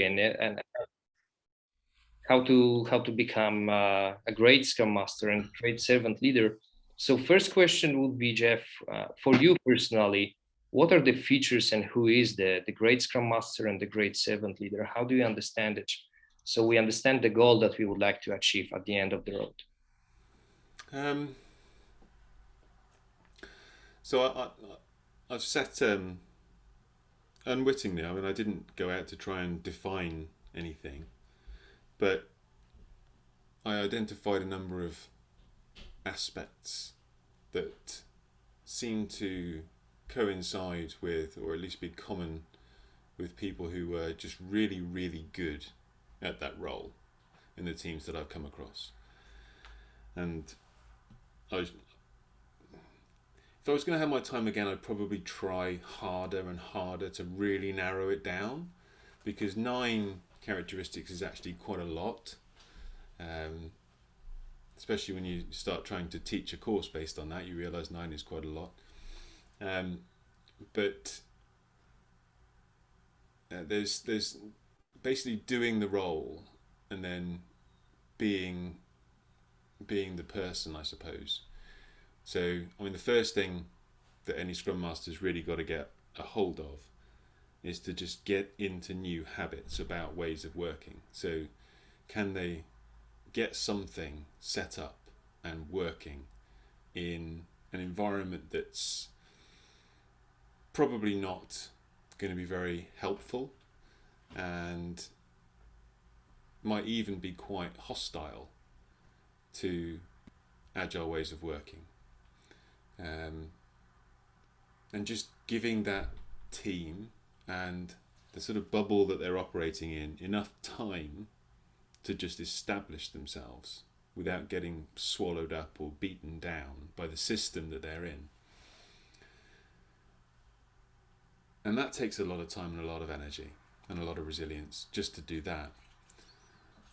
and, and how to how to become uh, a great scrum master and great servant leader. So first question would be Geoff uh, for you personally what are the features and who is the the great scrum master and the great servant leader? How do you understand it? So we understand the goal that we would like to achieve at the end of the road. Um, so I, I, have set um, unwittingly. I mean, I didn't go out to try and define anything, but I identified a number of aspects that seem to coincide with, or at least be common with people who were just really, really good at that role in the teams that I've come across. And I was, if I was going to have my time again, I'd probably try harder and harder to really narrow it down because nine characteristics is actually quite a lot. Um, especially when you start trying to teach a course based on that, you realize nine is quite a lot. Um, but uh, there's there's basically doing the role and then being being the person, I suppose. So, I mean, the first thing that any Scrum Master's really got to get a hold of is to just get into new habits about ways of working. So, can they get something set up and working in an environment that's probably not going to be very helpful and might even be quite hostile to agile ways of working um, and just giving that team and the sort of bubble that they're operating in enough time to just establish themselves without getting swallowed up or beaten down by the system that they're in. And that takes a lot of time and a lot of energy and a lot of resilience just to do that.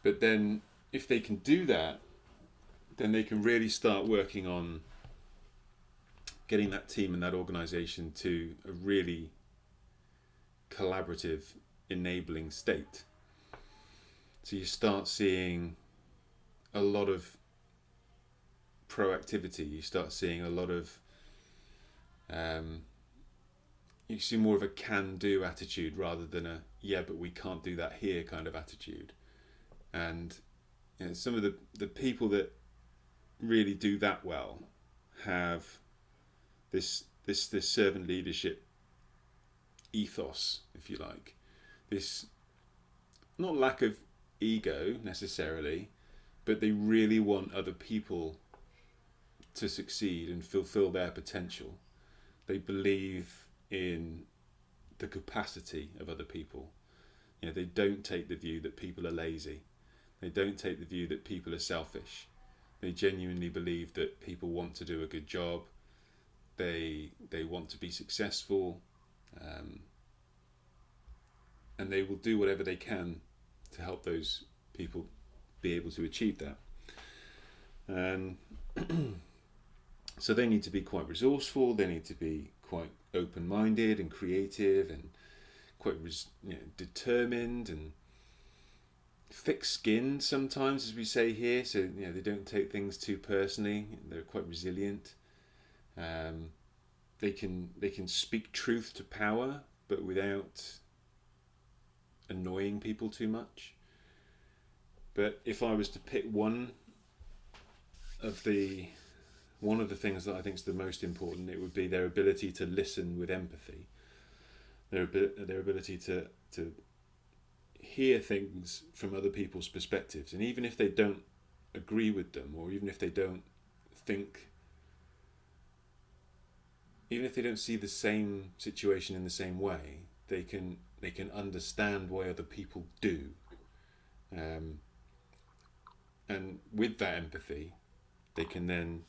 But then, if they can do that, then they can really start working on getting that team and that organization to a really collaborative, enabling state. So you start seeing a lot of proactivity, you start seeing a lot of, um, you see more of a can do attitude rather than a yeah, but we can't do that here kind of attitude. And you know, some of the, the people that really do that well have this this this servant leadership ethos, if you like, this not lack of ego necessarily, but they really want other people to succeed and fulfill their potential. They believe in the capacity of other people. You know, they don't take the view that people are lazy. They don't take the view that people are selfish. They genuinely believe that people want to do a good job they they want to be successful, um, and they will do whatever they can to help those people be able to achieve that. And so they need to be quite resourceful. They need to be quite open-minded and creative, and quite you know, determined and thick-skinned sometimes, as we say here. So you know they don't take things too personally. They're quite resilient. Um, they can they can speak truth to power, but without annoying people too much. But if I was to pick one of the one of the things that I think is the most important, it would be their ability to listen with empathy. Their their ability to to hear things from other people's perspectives, and even if they don't agree with them, or even if they don't think even if they don't see the same situation in the same way, they can they can understand why other people do. Um, and with that empathy, they can then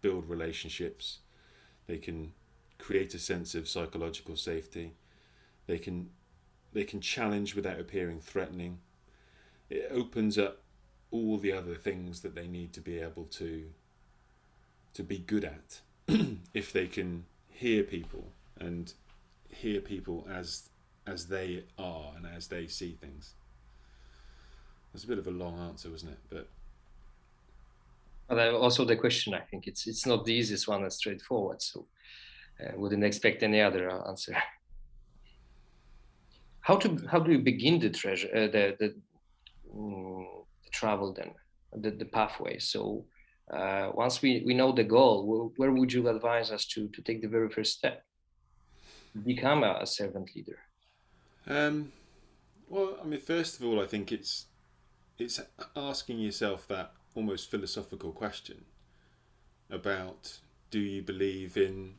build relationships. They can create a sense of psychological safety. They can they can challenge without appearing threatening. It opens up all the other things that they need to be able to to be good at if they can hear people and hear people as as they are and as they see things. It's a bit of a long answer, wasn't it? But well, also the question, I think it's it's not the easiest one as straightforward. So uh, wouldn't expect any other answer. How to how do you begin the treasure uh, the the, um, the, travel then the the pathway? So uh, once we we know the goal, where would you advise us to to take the very first step? Become a, a servant leader. Um, well, I mean, first of all, I think it's it's asking yourself that almost philosophical question about do you believe in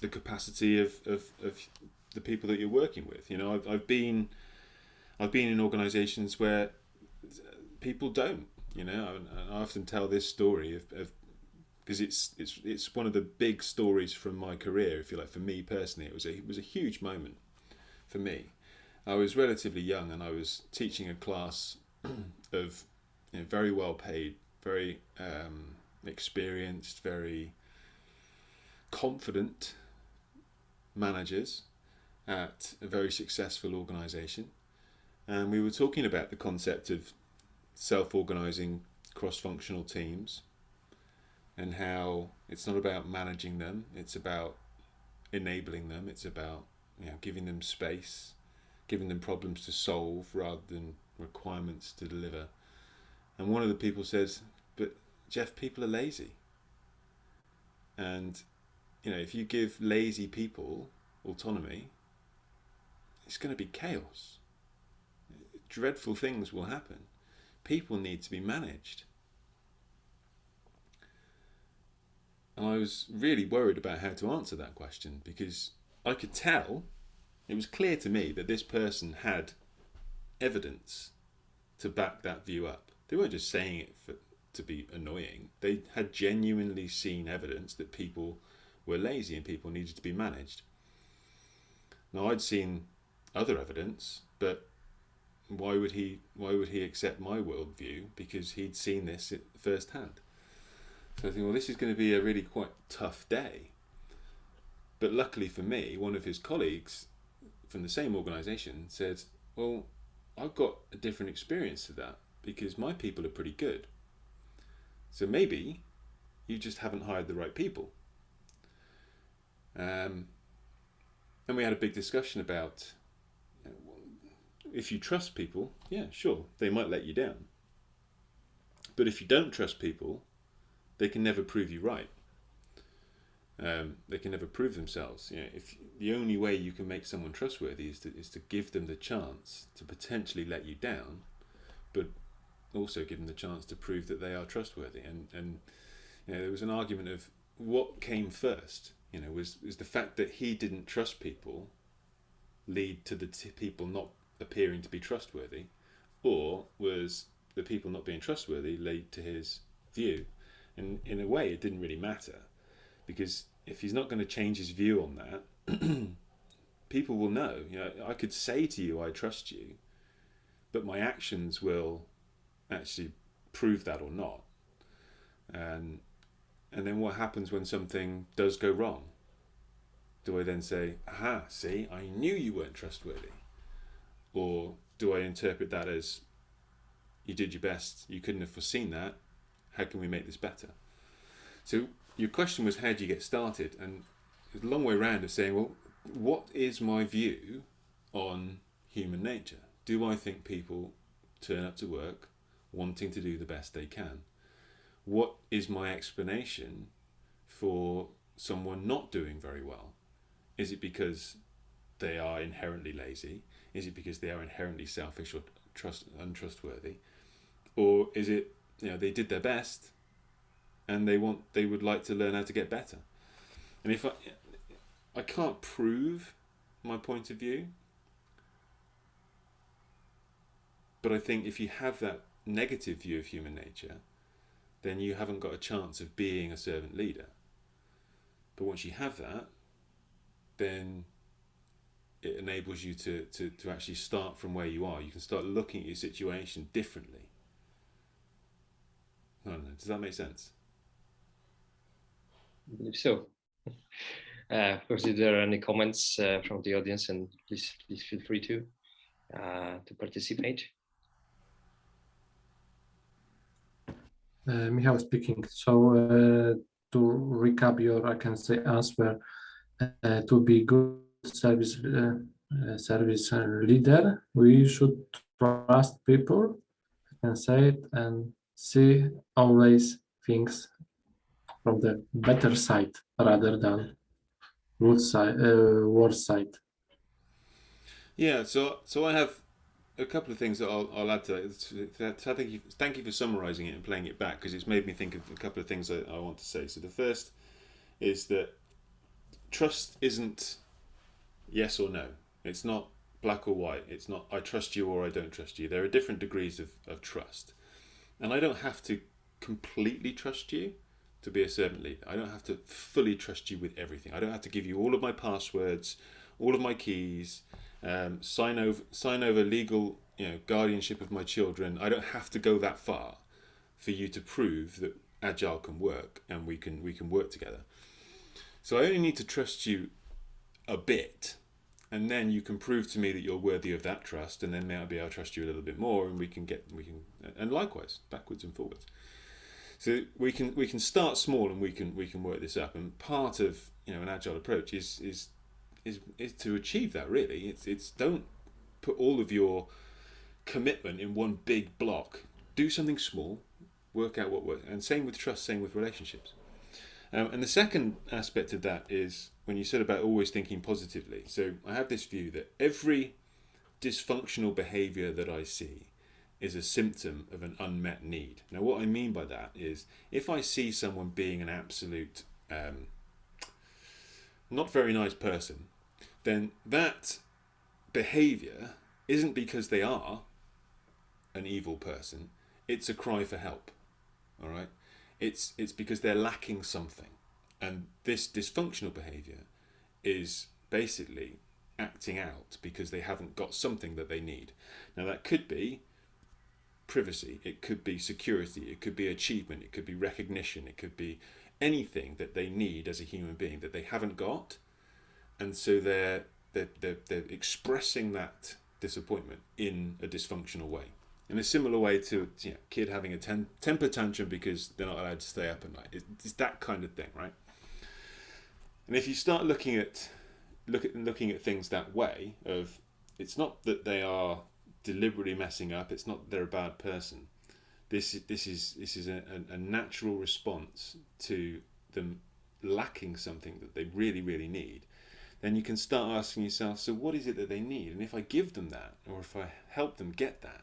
the capacity of, of, of the people that you're working with. You know, I've, I've been I've been in organisations where people don't. You know, I, I often tell this story of, because it's it's it's one of the big stories from my career. If you like, for me personally, it was a it was a huge moment for me. I was relatively young and I was teaching a class of you know, very well paid, very um, experienced, very confident managers at a very successful organisation. And we were talking about the concept of self organising cross functional teams and how it's not about managing them, it's about enabling them, it's about you know, giving them space, giving them problems to solve rather than requirements to deliver. And one of the people says, But Geoff, people are lazy. And you know, if you give lazy people autonomy, it's going to be chaos. Dreadful things will happen. People need to be managed. And I was really worried about how to answer that question because I could tell, it was clear to me that this person had evidence to back that view up. They weren't just saying it for, to be annoying. They had genuinely seen evidence that people were lazy and people needed to be managed. Now I'd seen other evidence, but why would he why would he accept my worldview? Because he'd seen this firsthand. So I think, well, this is going to be a really quite tough day. But luckily for me, one of his colleagues from the same organisation said, well, I've got a different experience to that because my people are pretty good. So maybe you just haven't hired the right people. Um, and we had a big discussion about if you trust people, yeah, sure, they might let you down. But if you don't trust people, they can never prove you right. Um, they can never prove themselves. You know, if the only way you can make someone trustworthy is to is to give them the chance to potentially let you down, but also give them the chance to prove that they are trustworthy. And and you know, there was an argument of what came first. You know, was was the fact that he didn't trust people lead to the people not appearing to be trustworthy, or was the people not being trustworthy lead to his view? And in a way, it didn't really matter because if he's not going to change his view on that, people will know. You know, I could say to you, "I trust you," but my actions will actually prove that or not. And and then what happens when something does go wrong? Do I then say, "Aha, see, I knew you weren't trustworthy," or do I interpret that as, "You did your best. You couldn't have foreseen that. How can we make this better?" So your question was how do you get started and it's a long way around of saying well what is my view on human nature do i think people turn up to work wanting to do the best they can what is my explanation for someone not doing very well is it because they are inherently lazy is it because they are inherently selfish or trust untrustworthy or is it you know they did their best and they want they would like to learn how to get better. And if I I can't prove my point of view, but I think if you have that negative view of human nature, then you haven't got a chance of being a servant leader. But once you have that, then it enables you to, to, to actually start from where you are. You can start looking at your situation differently. I don't know, does that make sense? I believe so. Uh, of course, if there are any comments uh, from the audience, and please please feel free to uh, to participate. Uh, Michał speaking. So uh, to recap your, I can say, answer uh, to be good service uh, uh, service leader, we should trust people. and say it and see always things from the better side rather than good side, uh, worse side. Yeah, so so I have a couple of things that I'll, I'll add to that. thank you, thank you for summarising it and playing it back because it's made me think of a couple of things I, I want to say. So the first is that trust isn't yes or no. It's not black or white. It's not I trust you or I don't trust you. There are different degrees of, of trust. And I don't have to completely trust you to be a servant leader. I don't have to fully trust you with everything. I don't have to give you all of my passwords, all of my keys, um, sign over sign over legal you know guardianship of my children. I don't have to go that far for you to prove that agile can work and we can we can work together. So I only need to trust you a bit and then you can prove to me that you're worthy of that trust and then maybe I'll trust you a little bit more and we can get we can and likewise backwards and forwards. So we can we can start small and we can we can work this up and part of you know an agile approach is is is, is to achieve that really. It's it's don't put all of your commitment in one big block. Do something small work out what works and same with trust same with relationships um, and the second aspect of that is when you said about always thinking positively. So I have this view that every dysfunctional behavior that I see is a symptom of an unmet need. Now, what I mean by that is if I see someone being an absolute um, not very nice person, then that behavior isn't because they are an evil person, it's a cry for help. All right? It's, it's because they're lacking something. And this dysfunctional behavior is basically acting out because they haven't got something that they need. Now, that could be privacy, it could be security, it could be achievement, it could be recognition, it could be anything that they need as a human being that they haven't got. And so they're, they're, they're, they're expressing that disappointment in a dysfunctional way in a similar way to you know, kid having a ten, temper tantrum because they're not allowed to stay up at night. It's that kind of thing, right? And if you start looking at look at looking at things that way, of it's not that they are deliberately messing up. It's not that they're a bad person. This this is this is a, a natural response to them lacking something that they really really need. Then you can start asking yourself, so what is it that they need? And if I give them that, or if I help them get that,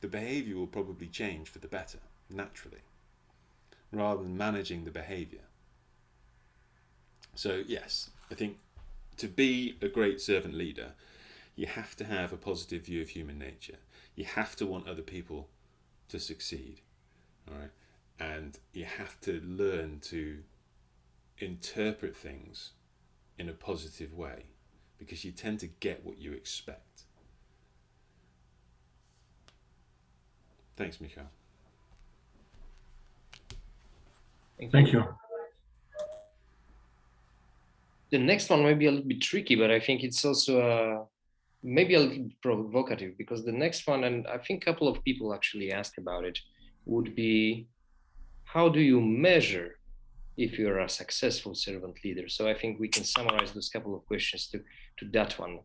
the behavior will probably change for the better, naturally, rather than managing the behavior. So, yes, I think to be a great servant leader, you have to have a positive view of human nature. You have to want other people to succeed, all right? And you have to learn to interpret things in a positive way because you tend to get what you expect. Thanks, Michal. Thank, Thank you. The next one might be a little bit tricky, but I think it's also uh, maybe a little bit provocative because the next one, and I think a couple of people actually asked about it, would be how do you measure if you're a successful servant leader? So I think we can summarize those couple of questions to, to that one.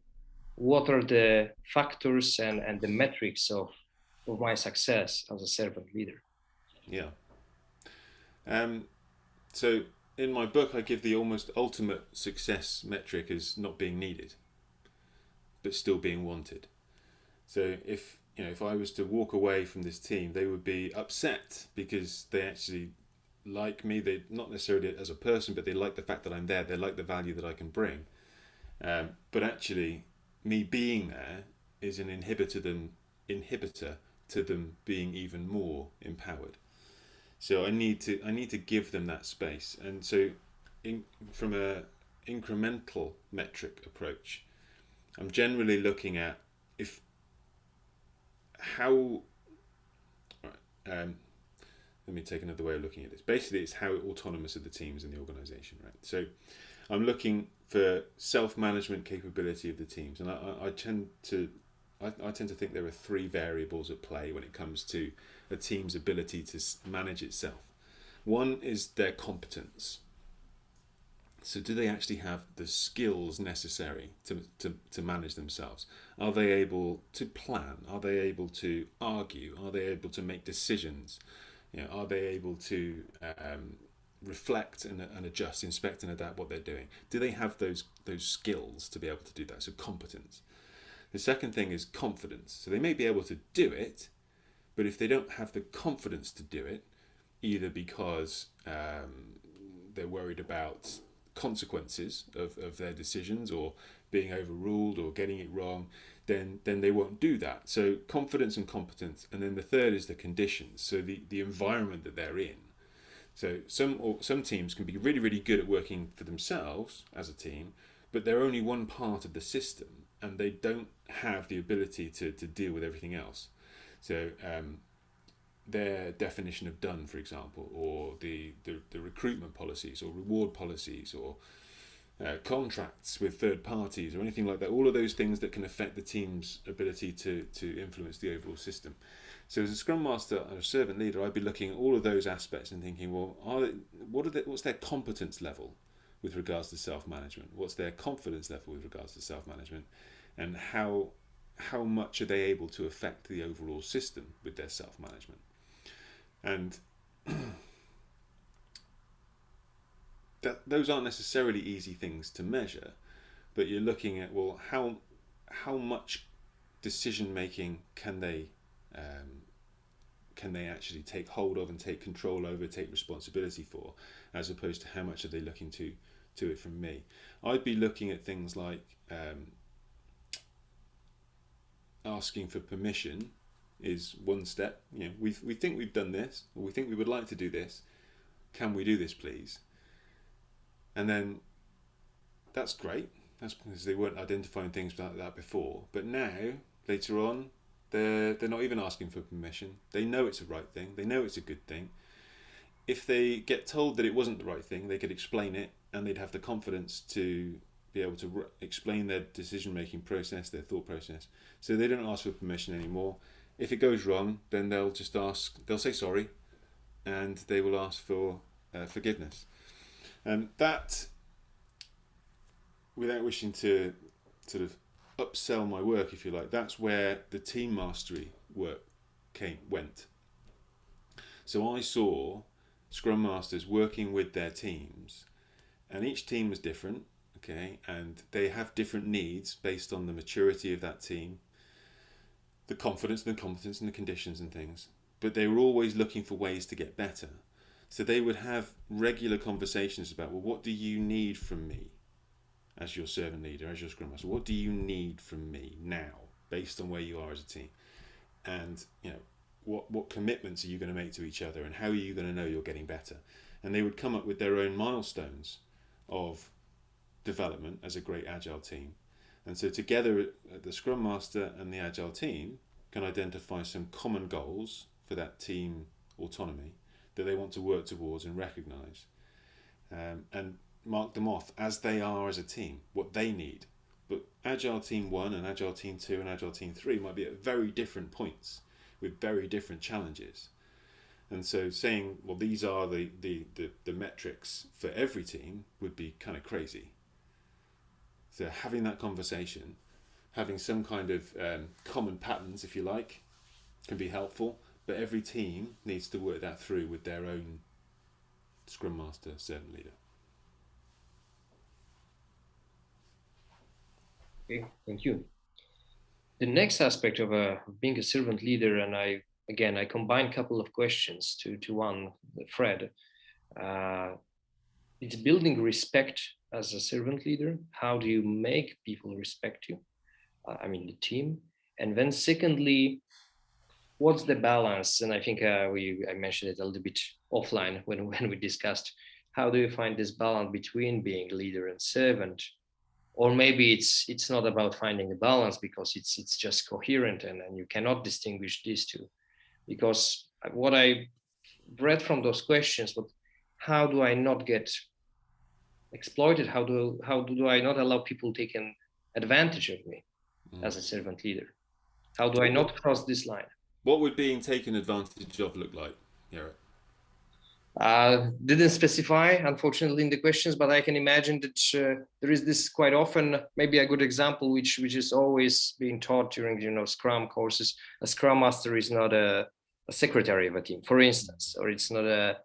What are the factors and, and the metrics of of my success as a servant leader. Yeah. Um, so in my book, I give the almost ultimate success metric as not being needed, but still being wanted. So if you know, if I was to walk away from this team, they would be upset because they actually like me. They not necessarily as a person, but they like the fact that I'm there. They like the value that I can bring. Um, but actually, me being there is an inhibitor them inhibitor to them being even more empowered. So I need to I need to give them that space, and so in, from a incremental metric approach, I'm generally looking at if how. Um, let me take another way of looking at this. Basically, it's how autonomous are the teams in the organization, right? So, I'm looking for self-management capability of the teams, and I, I tend to I, I, tend to think there are three variables at play when it comes to a team's ability to manage itself. One is their competence. So do they actually have the skills necessary to, to, to manage themselves? Are they able to plan? Are they able to argue? Are they able to make decisions? You know, are they able to um, reflect and, and adjust, inspect and adapt what they're doing? Do they have those those skills to be able to do that? So competence. The second thing is confidence. So they may be able to do it, but if they don't have the confidence to do it, either because um, they're worried about consequences of, of their decisions or being overruled or getting it wrong, then then they won't do that. So confidence and competence, and then the third is the conditions. So the the environment that they're in. So some or some teams can be really really good at working for themselves as a team, but they're only one part of the system, and they don't have the ability to to deal with everything else. So um, their definition of done, for example, or the, the, the recruitment policies or reward policies or uh, contracts with third parties or anything like that, all of those things that can affect the team's ability to, to influence the overall system. So as a Scrum Master and a servant leader, I'd be looking at all of those aspects and thinking, well, are they, what are they, what's their competence level with regards to self-management? What's their confidence level with regards to self-management? And how, how much are they able to affect the overall system with their self-management? and that those aren't necessarily easy things to measure but you're looking at well how how much decision making can they um, can they actually take hold of and take control over take responsibility for as opposed to how much are they looking to to it from me I'd be looking at things like um, asking for permission is one step. You know, we we think we've done this, or we think we would like to do this. Can we do this, please? And then that's great. That's because they weren't identifying things like that before. But now, later on, they're they're not even asking for permission. They know it's the right thing. They know it's a good thing. If they get told that it wasn't the right thing, they could explain it, and they'd have the confidence to be able to explain their decision making process, their thought process. So they don't ask for permission anymore. If it goes wrong, then they'll just ask, they'll say sorry, and they will ask for uh, forgiveness. And that, without wishing to sort of upsell my work, if you like, that's where the team mastery work came went. So I saw Scrum Masters working with their teams, and each team was different, okay, and they have different needs based on the maturity of that team, the confidence and the competence and the conditions and things, but they were always looking for ways to get better. So they would have regular conversations about, well, what do you need from me as your servant leader, as your scrum master? What do you need from me now, based on where you are as a team? And, you know, what, what commitments are you going to make to each other and how are you going to know you're getting better? And they would come up with their own milestones of development as a great agile team and so together, the Scrum Master and the Agile team can identify some common goals for that team autonomy that they want to work towards and recognize um, and mark them off as they are as a team, what they need. But Agile Team 1 and Agile Team 2 and Agile Team 3 might be at very different points with very different challenges. And so saying, well, these are the, the, the, the metrics for every team would be kind of crazy. So having that conversation, having some kind of um, common patterns, if you like, can be helpful. But every team needs to work that through with their own Scrum Master, servant leader. Okay, thank you. The next aspect of uh, being a servant leader, and I again I combine a couple of questions to to one, Fred. Uh, it's building respect as a servant leader? How do you make people respect you? Uh, I mean, the team. And then secondly, what's the balance? And I think uh, we I mentioned it a little bit offline when, when we discussed how do you find this balance between being leader and servant? Or maybe it's it's not about finding a balance because it's it's just coherent and, and you cannot distinguish these two. Because what I read from those questions, but how do I not get exploited? How do how do I not allow people taking advantage of me mm. as a servant leader? How do I not cross this line? What would being taken advantage of look like, Jarek? Uh, didn't specify, unfortunately, in the questions, but I can imagine that uh, there is this quite often, maybe a good example, which which is always being taught during you know Scrum courses. A Scrum Master is not a, a secretary of a team, for instance, or it's not a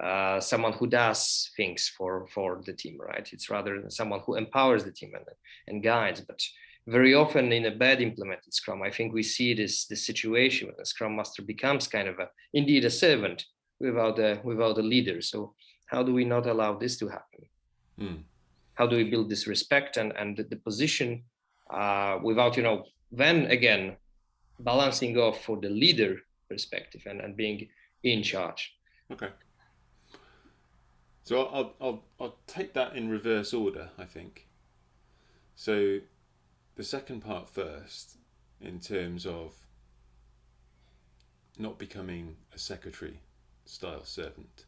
uh, someone who does things for for the team, right? It's rather someone who empowers the team and and guides. But very often in a bad implemented Scrum, I think we see this this situation when the Scrum Master becomes kind of a indeed a servant without a without a leader. So how do we not allow this to happen? Mm. How do we build this respect and and the, the position uh, without you know then again balancing off for the leader perspective and, and being in charge. Okay. So I'll, I'll, I'll take that in reverse order, I think. So the second part first, in terms of not becoming a secretary style servant.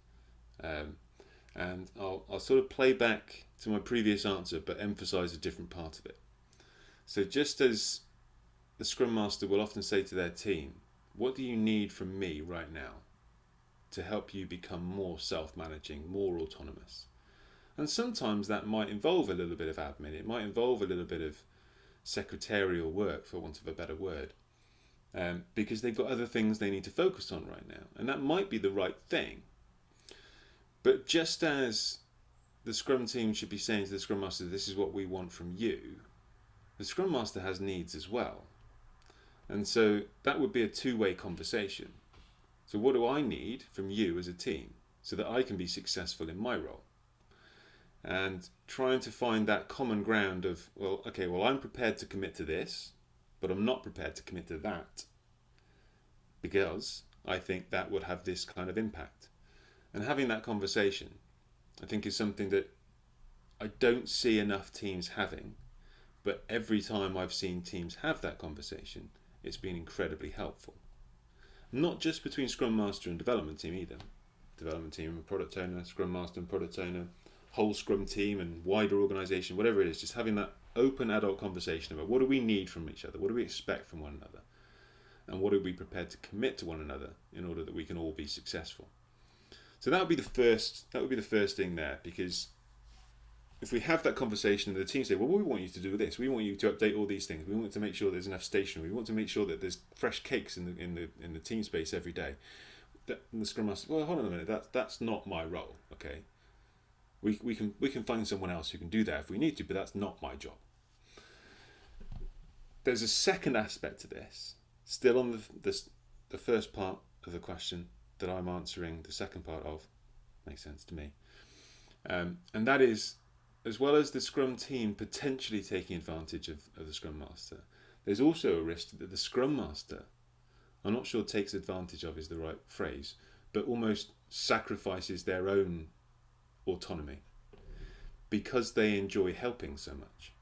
Um, and I'll, I'll sort of play back to my previous answer but emphasize a different part of it. So just as the Scrum Master will often say to their team, what do you need from me right now to help you become more self-managing, more autonomous? And sometimes that might involve a little bit of admin, it might involve a little bit of secretarial work, for want of a better word um, because they've got other things they need to focus on right now. And that might be the right thing. But just as the Scrum team should be saying to the Scrum Master, this is what we want from you, the Scrum Master has needs as well. And so that would be a two-way conversation. So what do I need from you as a team so that I can be successful in my role? And trying to find that common ground of, well, okay, well, I'm prepared to commit to this but I'm not prepared to commit to that because I think that would have this kind of impact. And having that conversation, I think, is something that I don't see enough teams having. But every time I've seen teams have that conversation, it's been incredibly helpful. Not just between Scrum Master and development team either. Development team and product owner, Scrum Master and product owner, whole Scrum team and wider organization, whatever it is, just having that open adult conversation about what do we need from each other, what do we expect from one another, and what are we prepared to commit to one another in order that we can all be successful. So that would be the first. That would be the first thing there, because if we have that conversation and the team say, "Well, we want you to do this. We want you to update all these things. We want to make sure there's enough stationery. We want to make sure that there's fresh cakes in the in the in the team space every day." That, and the scrum master, well, hold on a minute. That's that's not my role. Okay, we we can we can find someone else who can do that if we need to, but that's not my job there's a second aspect to this, still on the, the, the first part of the question that I'm answering the second part of, makes sense to me. Um, and that is, as well as the Scrum team potentially taking advantage of, of the Scrum Master, there's also a risk that the Scrum Master, I'm not sure takes advantage of is the right phrase, but almost sacrifices their own autonomy because they enjoy helping so much.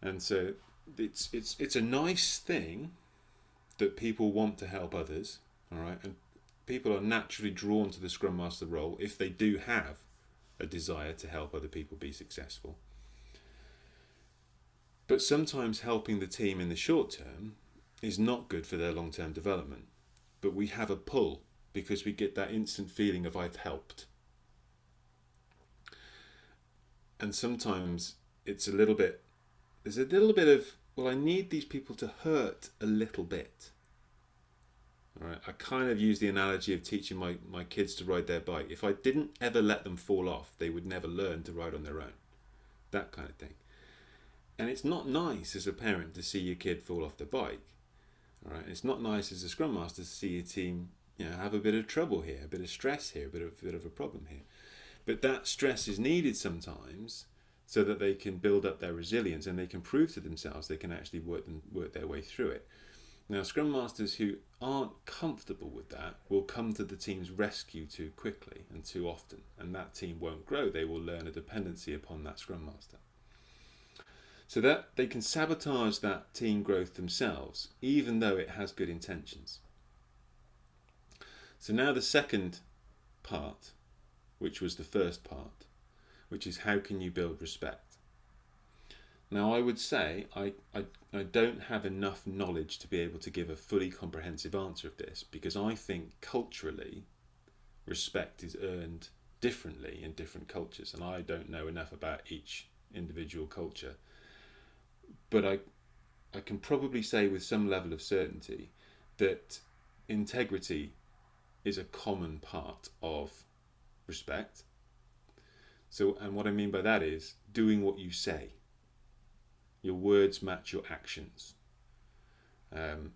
And so it's it's it's a nice thing that people want to help others, all right, and people are naturally drawn to the Scrum Master role if they do have a desire to help other people be successful. But sometimes helping the team in the short term is not good for their long term development. But we have a pull because we get that instant feeling of I've helped. And sometimes it's a little bit, there's a little bit of well, I need these people to hurt a little bit. Right, I kind of use the analogy of teaching my, my kids to ride their bike. If I didn't ever let them fall off, they would never learn to ride on their own. That kind of thing. And it's not nice as a parent to see your kid fall off the bike. All right, it's not nice as a scrum master to see your team you know, have a bit of trouble here, a bit of stress here, a bit of, a bit of a problem here. But that stress is needed sometimes so that they can build up their resilience and they can prove to themselves they can actually work, them, work their way through it. Now, Scrum Masters who aren't comfortable with that will come to the team's rescue too quickly and too often, and that team won't grow. They will learn a dependency upon that Scrum Master. So that they can sabotage that team growth themselves, even though it has good intentions. So now the second part, which was the first part, which is how can you build respect? Now, I would say I, I, I don't have enough knowledge to be able to give a fully comprehensive answer of this because I think culturally respect is earned differently in different cultures, and I don't know enough about each individual culture. But I, I can probably say with some level of certainty that integrity is a common part of respect. So, and what I mean by that is doing what you say. Your words match your actions. Um,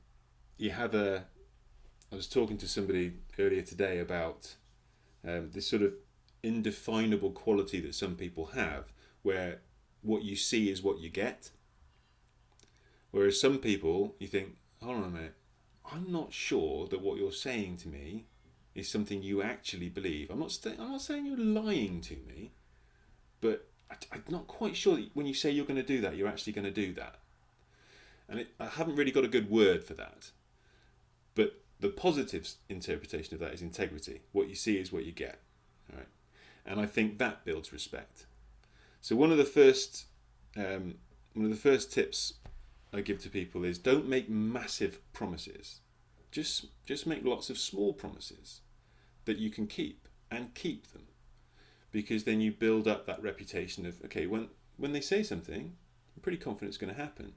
you have a. I was talking to somebody earlier today about um, this sort of indefinable quality that some people have, where what you see is what you get. Whereas some people, you think, hold on a minute, I'm not sure that what you're saying to me is something you actually believe. I'm not, I'm not saying you're lying to me, but I, am not quite sure that when you say you're going to do that, you're actually going to do that. And it, I haven't really got a good word for that. But the positive interpretation of that is integrity. What you see is what you get. All right? And I think that builds respect. So one of the first um, one of the first tips I give to people is don't make massive promises. Just just make lots of small promises that you can keep and keep them. Because then you build up that reputation of okay, when when they say something, I'm pretty confident it's going to happen.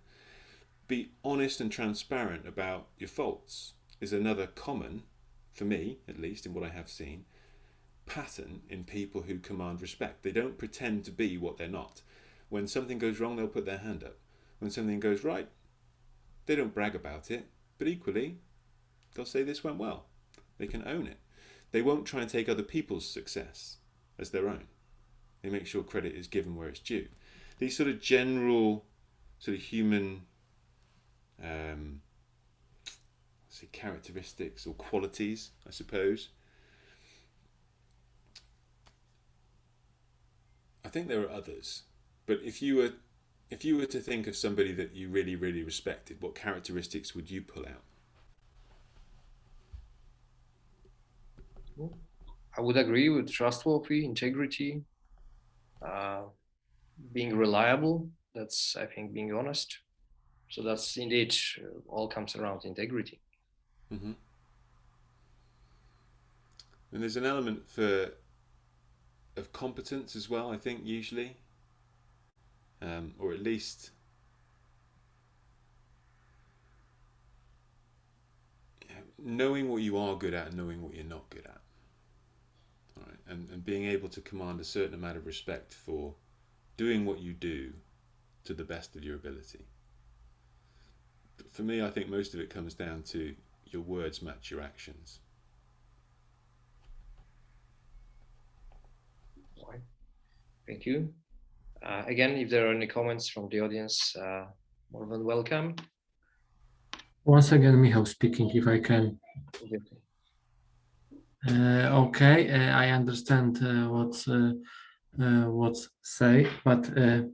Be honest and transparent about your faults is another common, for me at least, in what I have seen, pattern in people who command respect. They don't pretend to be what they're not. When something goes wrong, they'll put their hand up. When something goes right, they don't brag about it, but equally, they'll say this went well. They can own it. They won't try and take other people's success as their own. They make sure credit is given where it's due. These sort of general, sort of human um, say characteristics or qualities, I suppose, I think there are others, but if you were if you were to think of somebody that you really really respected, what characteristics would you pull out? I would agree with trustworthy, integrity, uh, being reliable. That's I think being honest. So that's indeed uh, all comes around integrity. Mm -hmm. And there's an element for of competence as well, I think, usually. Um, or at least knowing what you are good at and knowing what you're not good at. All right, and, and being able to command a certain amount of respect for doing what you do to the best of your ability. But for me, I think most of it comes down to your words match your actions. Thank you. Uh, again, if there are any comments from the audience, uh, more than welcome. Once again, Michał speaking, if I can. Uh, okay, uh, I understand uh, what's uh, what's say, but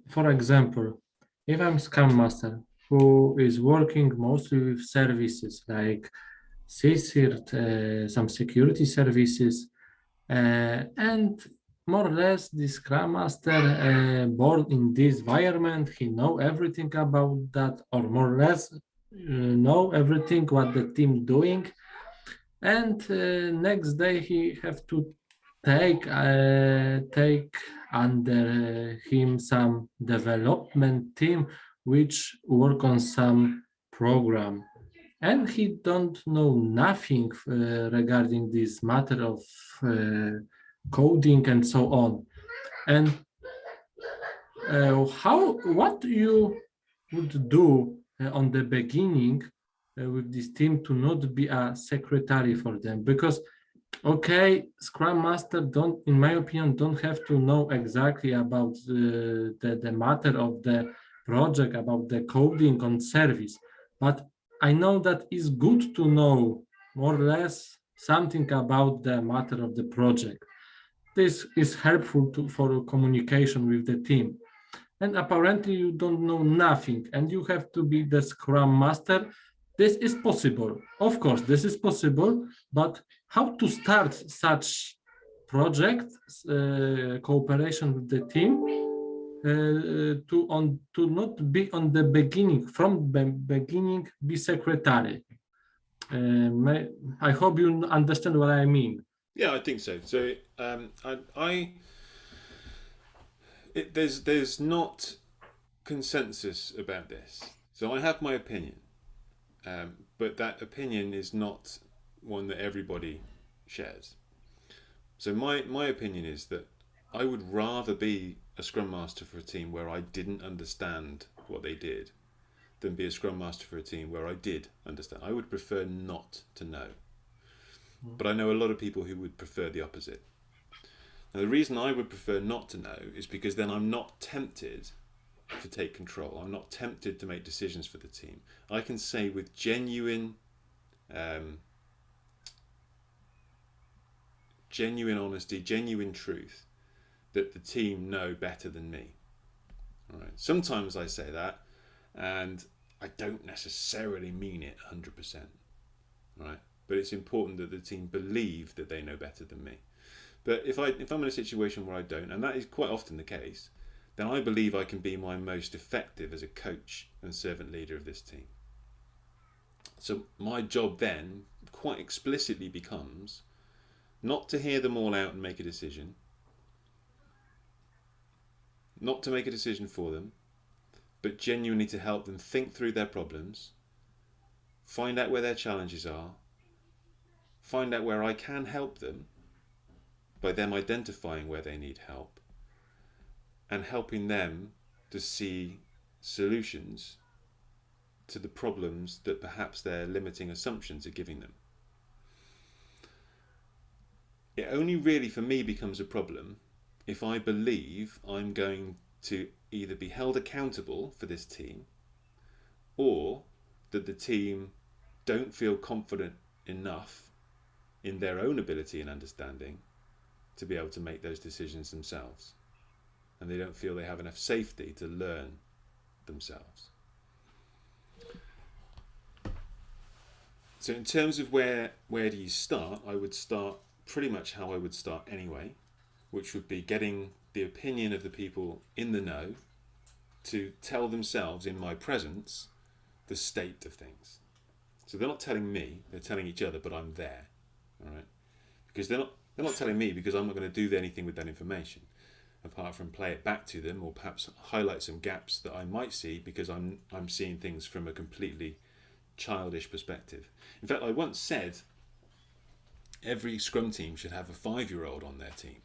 for example, if I'm Scrum Master who is working mostly with services like CSIRT, some security services, and more or less the scrum master uh, born in this environment he know everything about that or more or less uh, know everything what the team doing and uh, next day he have to take uh, take under him some development team which work on some program and he don't know nothing uh, regarding this matter of uh, coding and so on. And uh, how, what you would do uh, on the beginning uh, with this team to not be a secretary for them? Because, okay, Scrum Master don't, in my opinion, don't have to know exactly about the, the, the matter of the project, about the coding on service, but I know that it's good to know more or less something about the matter of the project. This is helpful to, for communication with the team. And apparently you don't know nothing and you have to be the Scrum Master. This is possible. Of course, this is possible, but how to start such project uh, cooperation with the team uh, to on to not be on the beginning from the beginning be secretary. Uh, may, I hope you understand what I mean. Yeah, I think so. So um, I, I it, there's there's not consensus about this. So I have my opinion, um, but that opinion is not one that everybody shares. So my my opinion is that I would rather be a scrum master for a team where I didn't understand what they did than be a scrum master for a team where I did understand. I would prefer not to know. But I know a lot of people who would prefer the opposite. Now, the reason I would prefer not to know is because then I'm not tempted to take control. I'm not tempted to make decisions for the team. I can say with genuine, um, genuine honesty, genuine truth, that the team know better than me. All right. Sometimes I say that, and I don't necessarily mean it 100%. Right but it's important that the team believe that they know better than me. But if I if I'm in a situation where I don't, and that is quite often the case, then I believe I can be my most effective as a coach and servant leader of this team. So my job then quite explicitly becomes not to hear them all out and make a decision, not to make a decision for them, but genuinely to help them think through their problems, find out where their challenges are, find out where I can help them by them identifying where they need help and helping them to see solutions to the problems that perhaps their limiting assumptions are giving them. It only really for me becomes a problem if I believe I'm going to either be held accountable for this team or that the team don't feel confident enough in their own ability and understanding to be able to make those decisions themselves. And they don't feel they have enough safety to learn themselves. So in terms of where where do you start, I would start pretty much how I would start anyway, which would be getting the opinion of the people in the know to tell themselves in my presence the state of things. So they're not telling me, they're telling each other, but I'm there all right? Because they're not they're not telling me because I'm not going to do anything with that information, apart from play it back to them or perhaps highlight some gaps that I might see because I'm I'm seeing things from a completely childish perspective. In fact, I once said every Scrum team should have a five-year-old on their team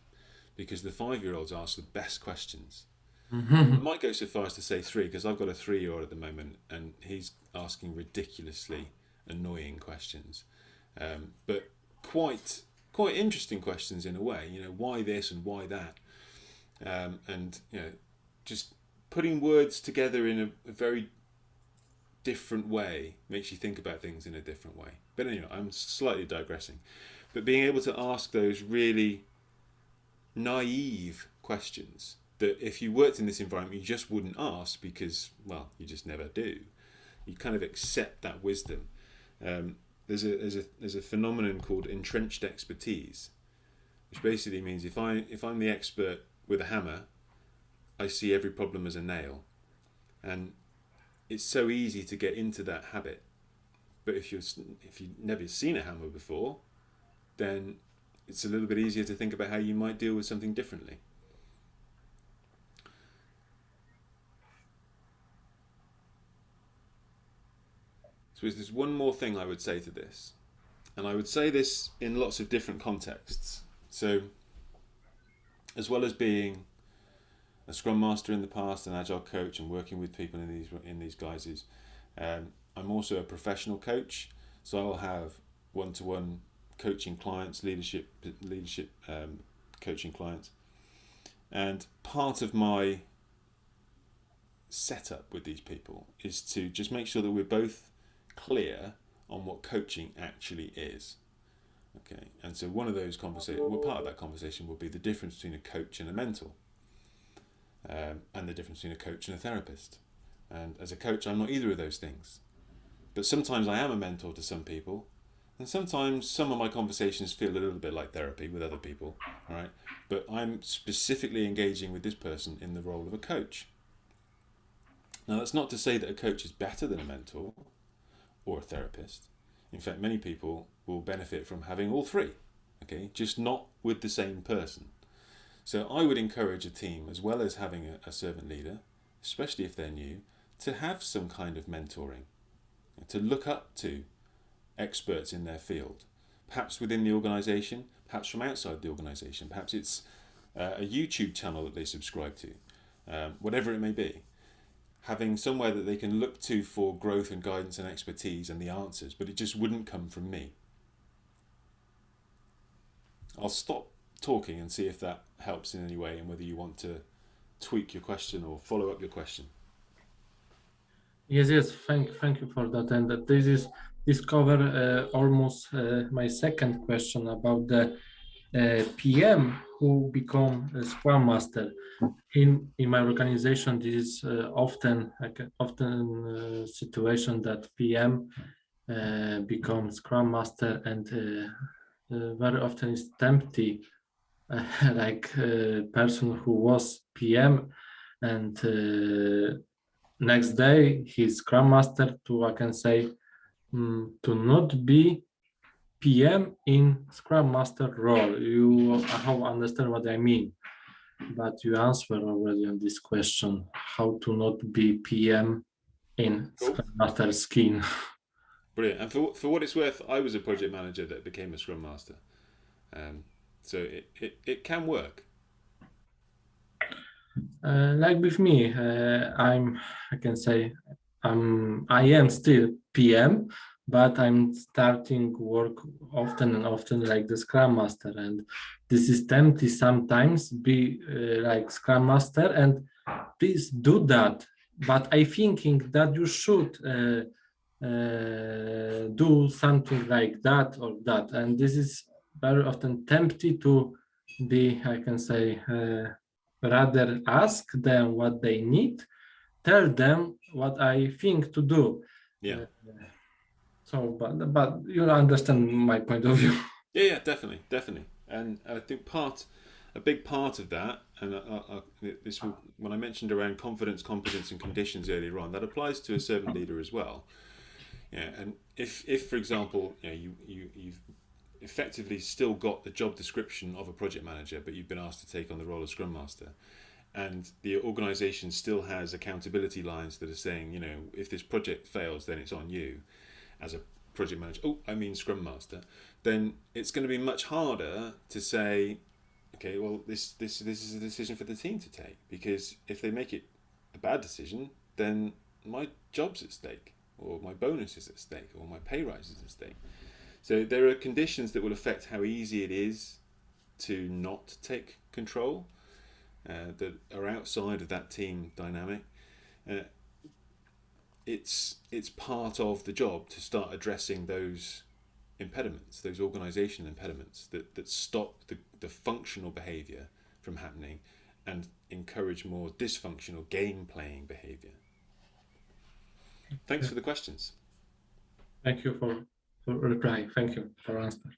because the five-year-olds ask the best questions. I might go so far as to say three because I've got a three-year-old at the moment and he's asking ridiculously annoying questions. Um, but quite quite interesting questions in a way. You know, why this and why that, um, and you know, just putting words together in a, a, very different way makes you think about things in a different way. But anyway, I'm slightly digressing. But being able to ask those really naive questions that if you worked in this environment you just wouldn't ask because well you just never do you kind of accept that wisdom um, there's a there's a there's a phenomenon called entrenched expertise, which basically means if I if I'm the expert with a hammer, I see every problem as a nail, and it's so easy to get into that habit. But if you've, if you've never seen a hammer before, then it's a little bit easier to think about how you might deal with something differently. So there's one more thing I would say to this, and I would say this in lots of different contexts. So, as well as being a Scrum Master in the past, an Agile coach, and working with people in these in these guises, um, I'm also a professional coach. So I'll have one-to-one coaching clients, leadership leadership um, coaching clients, and part of my setup with these people is to just make sure that we're both clear on what coaching actually is. Okay, and so one of those conversations, well, part of that conversation will be the difference between a coach and a mentor, um, and the difference between a coach and a therapist. And as a coach, I'm not either of those things. But sometimes I am a mentor to some people, And sometimes some of my conversations feel a little bit like therapy with other people, right? But I'm specifically engaging with this person in the role of a coach. Now, that's not to say that a coach is better than a mentor or a therapist. In fact, many people will benefit from having all three, okay, just not with the same person. So I would encourage a team, as well as having a, a servant leader, especially if they're new, to have some kind of mentoring, to look up to experts in their field, perhaps within the organisation, perhaps from outside the organisation, perhaps it's uh, a YouTube channel that they subscribe to, um, whatever it may be. Having somewhere that they can look to for growth and guidance and expertise and the answers, but it just wouldn't come from me. I'll stop talking and see if that helps in any way and whether you want to tweak your question or follow up your question. Yes, yes, thank, thank you for that. And this is this cover uh, almost uh, my second question about the uh, PM who become a Scrum Master. In in my organization, this is uh, often often uh, situation that PM uh, becomes Scrum Master and very often is empty like person who was PM and uh, next day he's Scrum Master to, I can say, um, to not be PM in Scrum Master role. You how understand what I mean, but you answered already on this question, how to not be PM in cool. Scrum Master skin. Brilliant. And for, for what it's worth, I was a project manager that became a Scrum Master. Um, so it, it, it can work. Uh, like with me, uh, I'm, I can say, I'm, I am still PM, but I'm starting work often and often like the Scrum Master. And this is tempting sometimes be uh, like Scrum Master and please do that. But I thinking that you should uh, uh, do something like that or that. And this is very often tempted to be, I can say, uh, rather ask them what they need, tell them what I think to do. Yeah. Uh, so, but but you understand my point of view. Yeah, yeah, definitely, definitely. And I think part, a big part of that, and I, I, this when I mentioned around confidence, competence, and conditions earlier on, that applies to a servant leader as well. Yeah, and if if for example, you know, you you you've effectively still got the job description of a project manager, but you've been asked to take on the role of Scrum Master. And the organization still has accountability lines that are saying, you know, if this project fails, then it's on you as a project manager. Oh, I mean Scrum Master. Then it's going to be much harder to say, okay, well, this, this, this is a decision for the team to take. Because if they make it a bad decision, then my job's at stake, or my bonus is at stake, or my pay rise is at stake. So there are conditions that will affect how easy it is to not take control uh, that are outside of that team dynamic. Uh, it's it's part of the job to start addressing those impediments, those organizational impediments that, that stop the, the functional behavior from happening and encourage more dysfunctional game playing behavior. Thanks for the questions. Thank you for for replying. Thank you for answer.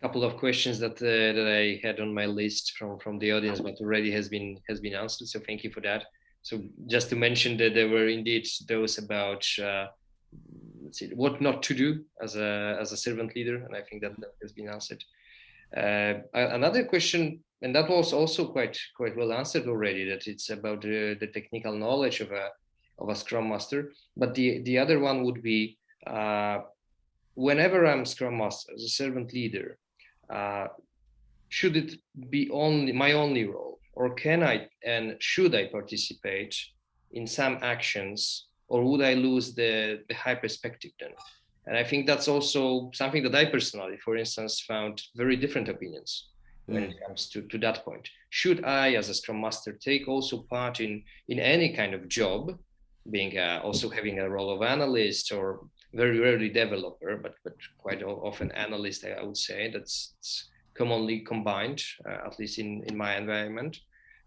Couple of questions that uh, that I had on my list from from the audience, but already has been has been answered. So thank you for that. So just to mention that there were indeed those about uh, see what not to do as a as a servant leader, and I think that, that has been answered. Uh, another question, and that was also quite quite well answered already. That it's about the, the technical knowledge of a of a Scrum Master. But the the other one would be uh, whenever I'm Scrum Master, as a servant leader, uh, should it be only my only role, or can I and should I participate in some actions, or would I lose the the high perspective then? And I think that's also something that I personally, for instance, found very different opinions when it mm. comes to, to that point. Should I, as a Scrum Master, take also part in, in any kind of job, being uh, also having a role of analyst or very rarely developer, but but quite often analyst, I would say. That's commonly combined, uh, at least in, in my environment.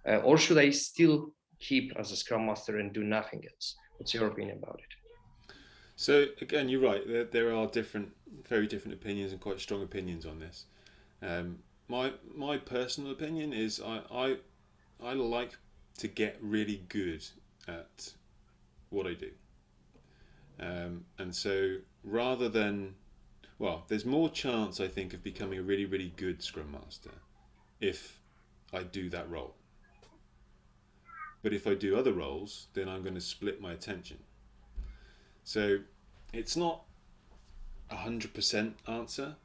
Uh, or should I still keep as a Scrum Master and do nothing else? What's your opinion about it? So again, you're right. There, there are different, very different opinions and quite strong opinions on this. Um, my my personal opinion is I, I I like to get really good at what I do. Um, and so rather than well, there's more chance I think of becoming a really really good Scrum Master if I do that role. But if I do other roles, then I'm going to split my attention. So it's not a hundred percent answer,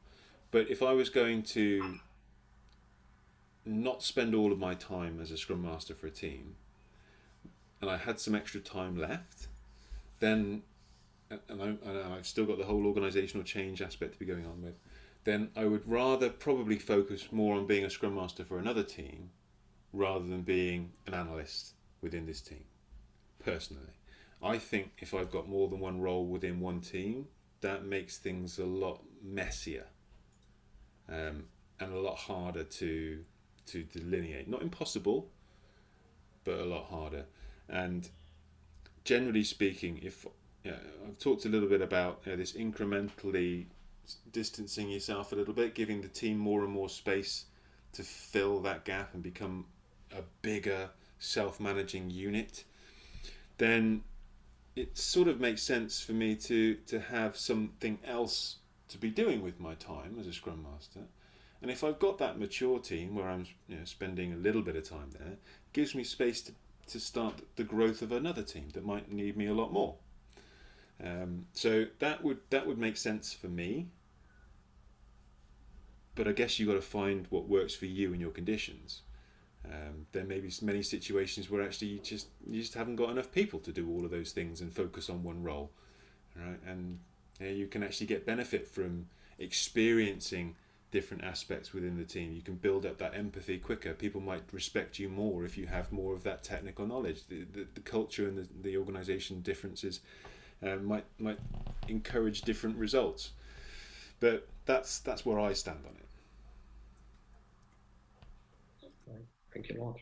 but if I was going to not spend all of my time as a scrum master for a team and I had some extra time left, then and, I, have still got the whole organizational change aspect to be going on with, then I would rather probably focus more on being a scrum master for another team rather than being an analyst within this team, personally. I think if I've got more than one role within one team, that makes things a lot messier um, and a lot harder to to delineate. Not impossible, but a lot harder. And generally speaking, if know, I've talked a little bit about you know, this incrementally distancing yourself a little bit, giving the team more and more space to fill that gap and become a bigger self-managing unit, then it sort of makes sense for me to to have something else to be doing with my time as a scrum master and if I've got that mature team where I'm you know, spending a little bit of time there, gives me space to, to start the growth of another team that might need me a lot more. Um, so that would that would make sense for me. But I guess you've got to find what works for you and your conditions. Um, there may be many situations where actually you just you just haven't got enough people to do all of those things and focus on one role, right? And you, you can actually get benefit from experiencing different aspects within the team. You can build up that empathy quicker. People might respect you more if you have more of that technical knowledge. The, the, the culture and the, the organization differences uh, might might encourage different results. But that's that's where I stand on it. Thank you a lot.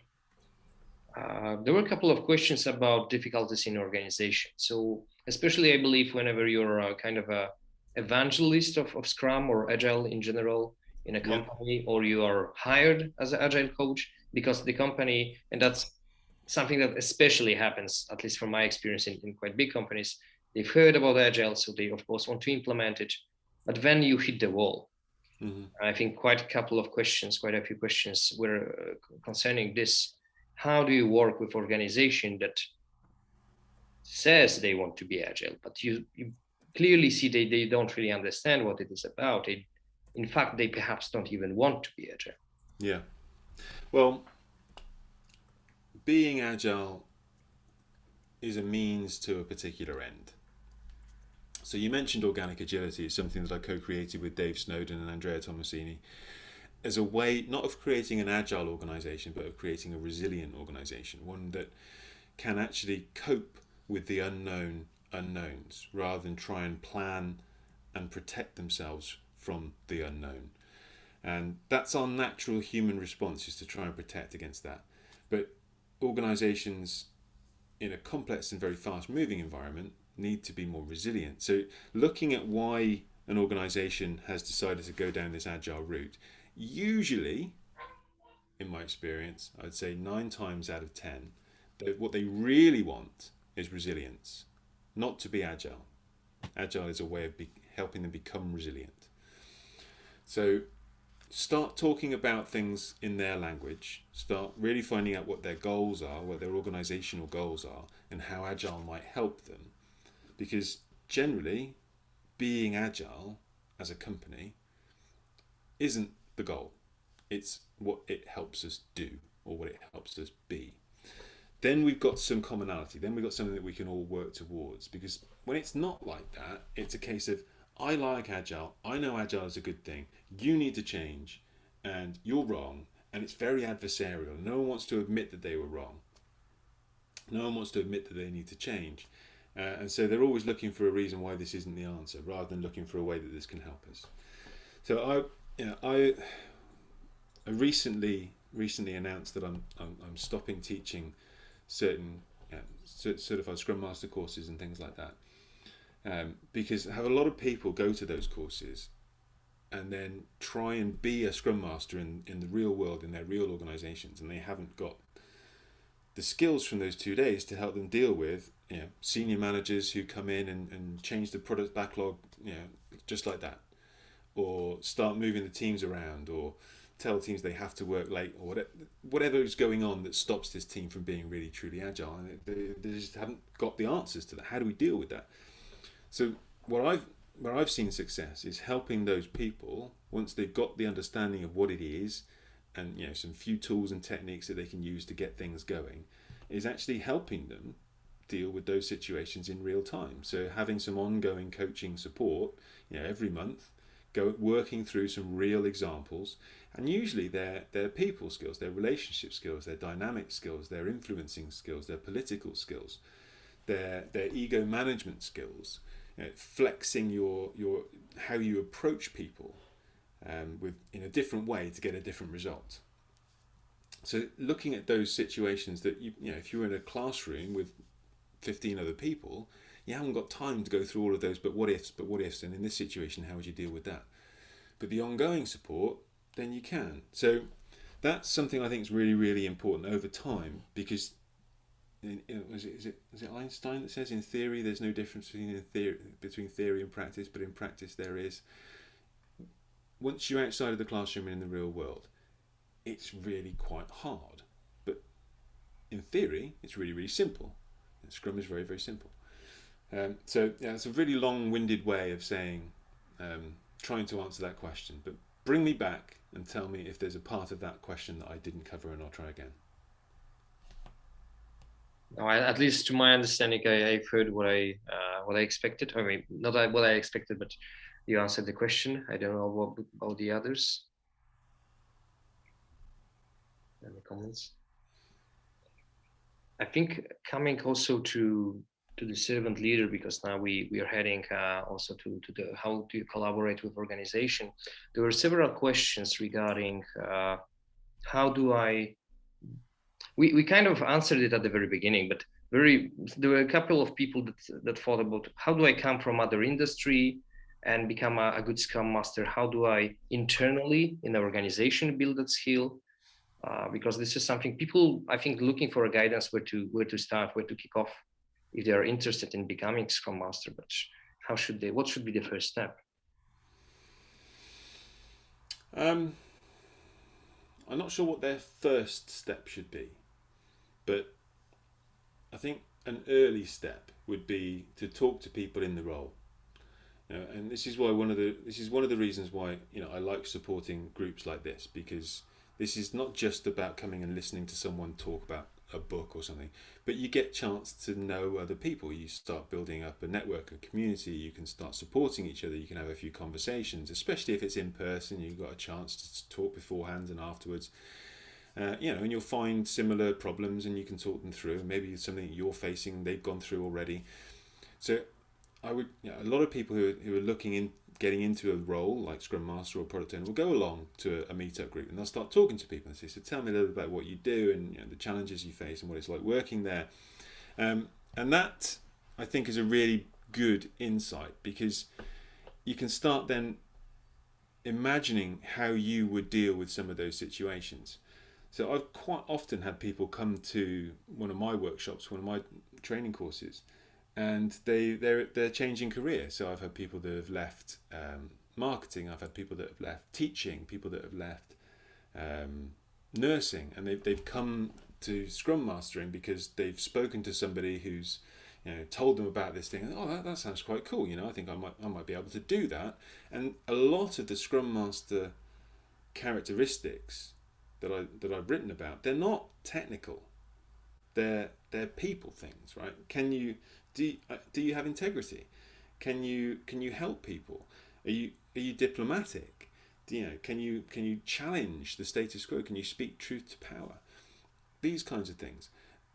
Uh, there were a couple of questions about difficulties in organization. So especially I believe whenever you're a kind of a evangelist of, of Scrum or Agile in general, in a company yeah. or you are hired as an agile coach because the company and that's something that especially happens at least from my experience in, in quite big companies they've heard about agile so they of course want to implement it but then you hit the wall mm-hmm. i think quite a couple of questions quite a few questions were uh, concerning this how do you work with organization that says they want to be agile but you, you clearly see they, they don't really understand what it is about they in fact, they perhaps don't even want to be agile. Yeah. Well, being agile is a means to a particular end. So you mentioned organic agility is something that I co-created with Dave Snowden and Andrea Tomasini as a way not of creating an agile organization but of creating a resilient organization, one that can actually cope with the unknown unknowns rather than try and plan and protect themselves from the unknown. And that's our natural human response is to try and protect against that. But organizations in a complex and very fast moving environment need to be more resilient. So looking at why an organization has decided to go down this agile route, usually, in my experience, I'd say nine times out of 10, what they really want is resilience, not to be agile. Agile is a way of helping them become resilient. So start talking about things in their language, start really finding out what their goals are, what their organizational goals are, and how Agile might help them. Because generally, being Agile as a company isn't the goal, it's what it helps us do or what it helps us be. Then we've got some commonality, then we've got something that we can all work towards. Because when it's not like that, it's a case of I like Agile. I know Agile is a good thing. You need to change, and you're wrong. And it's very adversarial. No one wants to admit that they were wrong. No one wants to admit that they need to change. Uh, and so they're always looking for a reason why this isn't the answer, rather than looking for a way that this can help us. So I, you know, I, I recently recently announced that I'm I'm, I'm stopping teaching certain certified Scrum Master courses and things like that um, because I have a lot of people go to those courses and then try and be a scrum master in, in the real world in their real organizations and they haven't got the skills from those two days to help them deal with you know, senior managers who come in and, and change the product backlog you know just like that. Or start moving the teams around or tell teams they have to work late or whatever, is going on that stops this team from being really truly agile. And they, they just haven't got the answers to that. How do we deal with that? So what I've where I've seen success is helping those people once they've got the understanding of what it is and you know some few tools and techniques that they can use to get things going is actually helping them deal with those situations in real time so having some ongoing coaching support you know every month go working through some real examples and usually they're, they're people skills their relationship skills their dynamic skills their influencing skills their political skills their their ego management skills you know, flexing your your how you approach people um, with in a different way to get a different result. So looking at those situations that you you know if you're in a classroom with 15 other people, you haven't got time to go through all of those but what ifs, but what ifs, and in this situation, how would you deal with that? But the ongoing support, then you can. So that's something I think is really, really important over time because in, was it, is it is it Einstein that says in theory there's no difference between theory between theory and practice, but in practice there is. Once you're outside of the classroom and in the real world, it's really quite hard. But in theory, it's really really simple. Scrum is very very simple. Um, so yeah, it's a really long-winded way of saying, um, trying to answer that question. But bring me back and tell me if there's a part of that question that I didn't cover, and I'll try again. No, at least to my understanding, I, have heard what I uh, what I expected. I mean, not what I expected, but you answered the question. I don't know what about the others. Any comments? I think coming also to to the servant leader because now we we are heading uh, also to to the how do you collaborate with organization. There were several questions regarding uh, how do I we, we kind of answered it at the very beginning, but very there were a couple of people that that thought about how do I come from other industry and become a, a good Scrum Master? How do I internally in the organization build that skill? Uh, because this is something people I think looking for a guidance where to where to start, where to kick off, if they are interested in becoming Scrum Master. But how should they? What should be the first step? Um, I'm not sure what their first step should be. But I think an early step would be to talk to people in the role. You know, and this is why one of the this is one of the reasons why you know I like supporting groups like this because this is not just about coming and listening to someone talk about a book or something, but you get chance to know other people. You start building up a network, a community. You can start supporting each other. You can have a few conversations, especially if it's in person. You've got a chance to talk beforehand and afterwards. Uh, you know, and you'll find similar problems and you can talk them through. Maybe it's something you're facing, they've gone through already. So I would, you know, a lot of people who who are looking in, getting into a role like Scrum Master or Product Owner will go along to a, a meetup group and they'll start talking to people and say, so tell me a little bit about what you do and you know, the challenges you face and what it's like working there. Um, and that, I think, is a really good insight because you can start then imagining how you would deal with some of those situations. So I've quite often had people come to one of my workshops, one of my training courses, and they they're they're changing career. So I've had people that have left um, marketing, I've had people that have left teaching, people that have left um, nursing, and they've they've come to Scrum Mastering because they've spoken to somebody who's you know told them about this thing oh that, that sounds quite cool you know I think I might I might be able to do that and a lot of the Scrum Master characteristics that I that I've written about, they're not technical. They're they're people things, right? Can you do you, uh, do you have integrity? Can you can you help people? Are you are you diplomatic? Do you know can you can you challenge the status quo? Can you speak truth to power? These kinds of things.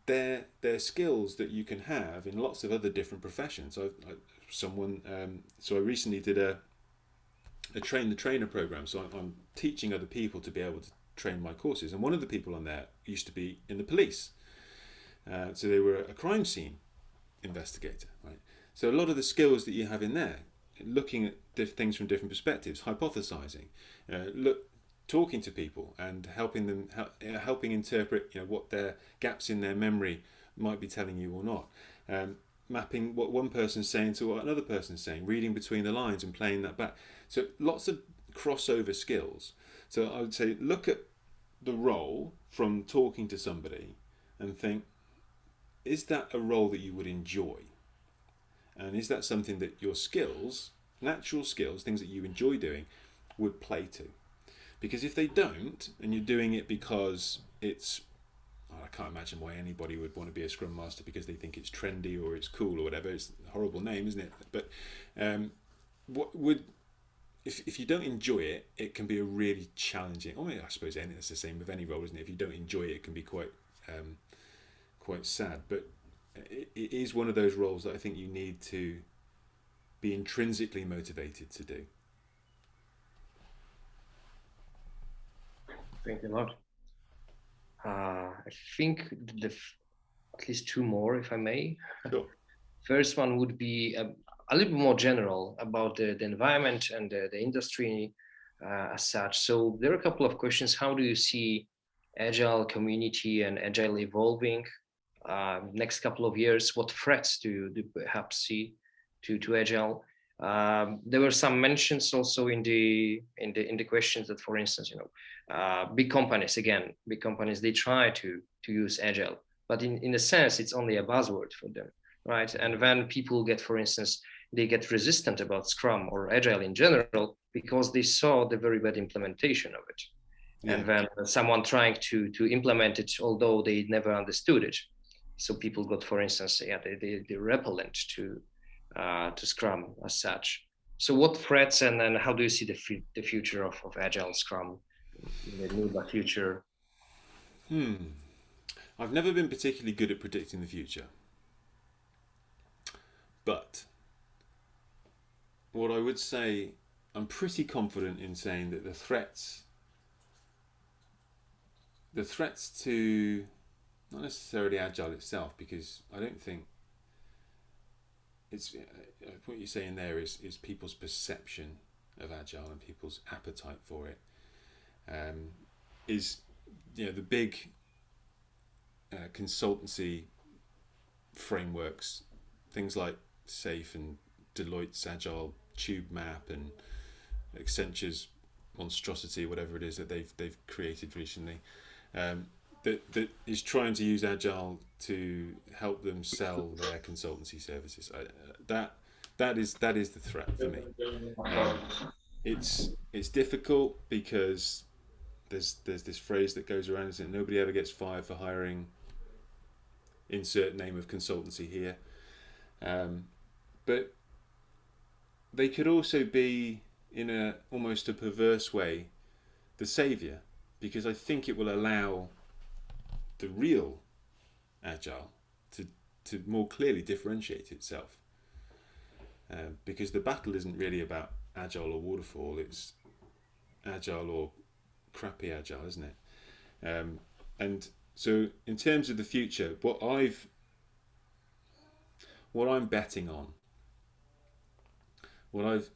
They're they're skills that you can have in lots of other different professions. I, I someone um, so I recently did a a train the trainer program. So I'm, I'm teaching other people to be able to train my courses. And one of the people on there used to be in the police. Uh, so they were a crime scene investigator, right? So a lot of the skills that you have in there, looking at things from different perspectives, hypothesizing, uh, look, talking to people and helping them, helping interpret, you know, what their gaps in their memory might be telling you or not. Um, mapping what one person's saying to what another person's saying, reading between the lines and playing that back. So lots of crossover skills. So I would say look at the role from talking to somebody and think, is that a role that you would enjoy? And is that something that your skills, natural skills, things that you enjoy doing, would play to? Because if they don't, and you're doing it because it's I can't imagine why anybody would want to be a Scrum Master because they think it's trendy or it's cool or whatever. It's a horrible name, isn't it? But um, what would if, if you don't enjoy it, it can be a really challenging. I I suppose it's the same with any role, isn't it? If you don't enjoy it, it can be quite um, quite sad. But it, it is one of those roles that I think you need to be intrinsically motivated to do. Thank you a lot. Uh, I think the at least two more, if I may. Sure. First one would be a, a, little bit more general about the, the environment and the, the industry uh, as such. So there are a couple of questions. How do you see agile community and agile evolving uh, next couple of years? What threats do you, do you perhaps see to, to agile? Um, there were some mentions also in the in the in the questions that, for instance, you know, uh, big companies again, big companies they try to to use agile, but in in a sense it's only a buzzword for them, right? And when people get, for instance, they get resistant about Scrum or agile in general because they saw the very bad implementation of it, yeah. and when someone trying to to implement it, although they never understood it, so people got, for instance, yeah, they they, they repellent to uh, to Scrum as such. So what threats and, and how do you see the, the future of, of Agile Scrum in the near future? Hmm. I've never been particularly good at predicting the future. But what I would say, I'm pretty confident in saying that the threats, the threats to not necessarily Agile itself, because I don't think it's uh, what you're saying there is is people's perception of agile and people's appetite for it um, is you know the big uh, consultancy frameworks things like safe and deloitte's agile tube map and accenture's monstrosity whatever it is that they've they've created recently um, that, that is trying to use agile to help them sell their consultancy services. I, uh, that that is that is the threat for me. Um, it's it's difficult because there's there's this phrase that goes around that nobody ever gets fired for hiring. Insert name of consultancy here. Um, but they could also be in a almost a perverse way the savior because I think it will allow the real agile to, to more clearly differentiate itself. Uh, because the battle isn't really about agile or waterfall, it's agile or crappy agile, isn't it? Um, and so in terms of the future, what I've what I'm betting on, what I've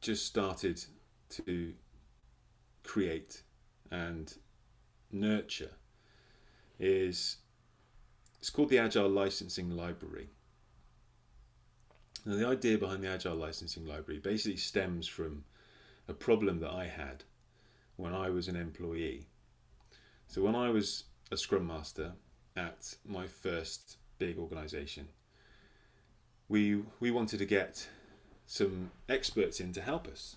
just started to create and nurture is it's called the Agile Licensing Library. Now the idea behind the Agile Licensing Library basically stems from a problem that I had when I was an employee. So when I was a Scrum Master at my first big organisation, we we wanted to get some experts in to help us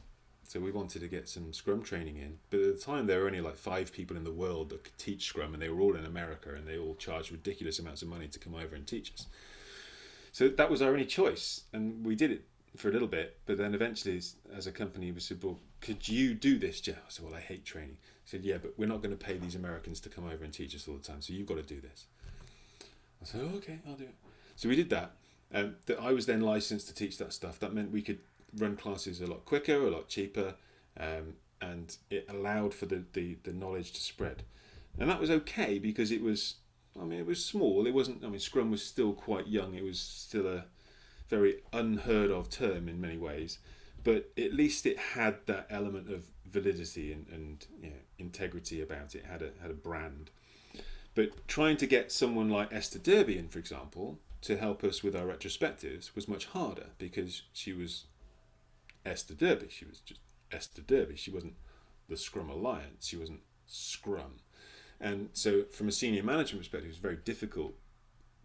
so we wanted to get some Scrum training in. But at the time, there were only like five people in the world that could teach Scrum, and they were all in America, and they all charged ridiculous amounts of money to come over and teach us. So that was our only choice, and we did it for a little bit. But then eventually, as a company, we said, "Well, could you do this, Geoff?" I said, "Well, I hate training." He said, "Yeah, but we're not going to pay these Americans to come over and teach us all the time, so you've got to do this." I said, oh, "Okay, I'll do it." So we did that. Um, that I was then licensed to teach that stuff. That meant we could run classes a lot quicker, a lot cheaper, um, and it allowed for the, the, the knowledge to spread. And that was okay because it was, I mean, it was small. It wasn't, I mean, Scrum was still quite young. It was still a, very unheard of term in many ways, but at least it had that element of validity and, and you know, integrity about it. it. Had a had a brand. But trying to get someone like Esther Derby in, for example, to help us with our retrospectives was much harder because she was Esther Derby. She was just Esther Derby. She wasn't the Scrum Alliance. She wasn't Scrum. And so, from a senior management perspective, it was very difficult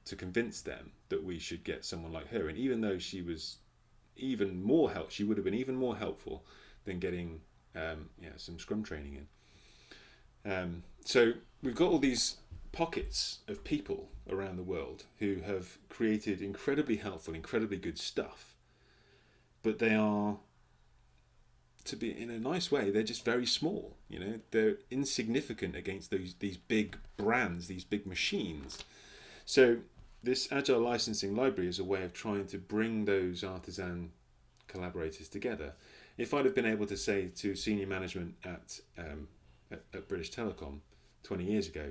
to convince them that we should get someone like her. And even though she was even more help, she would have been even more helpful than getting um, yeah, some Scrum training in. Um, so we've got all these pockets of people around the world who have created incredibly helpful, incredibly good stuff, but they are to be in a nice way they're just very small you know? They're insignificant against those these big brands these big machines. So this agile licensing library is a way of trying to bring those artisan collaborators together. If i'd have been able to say to senior management at um, at, at british telecom 20 years ago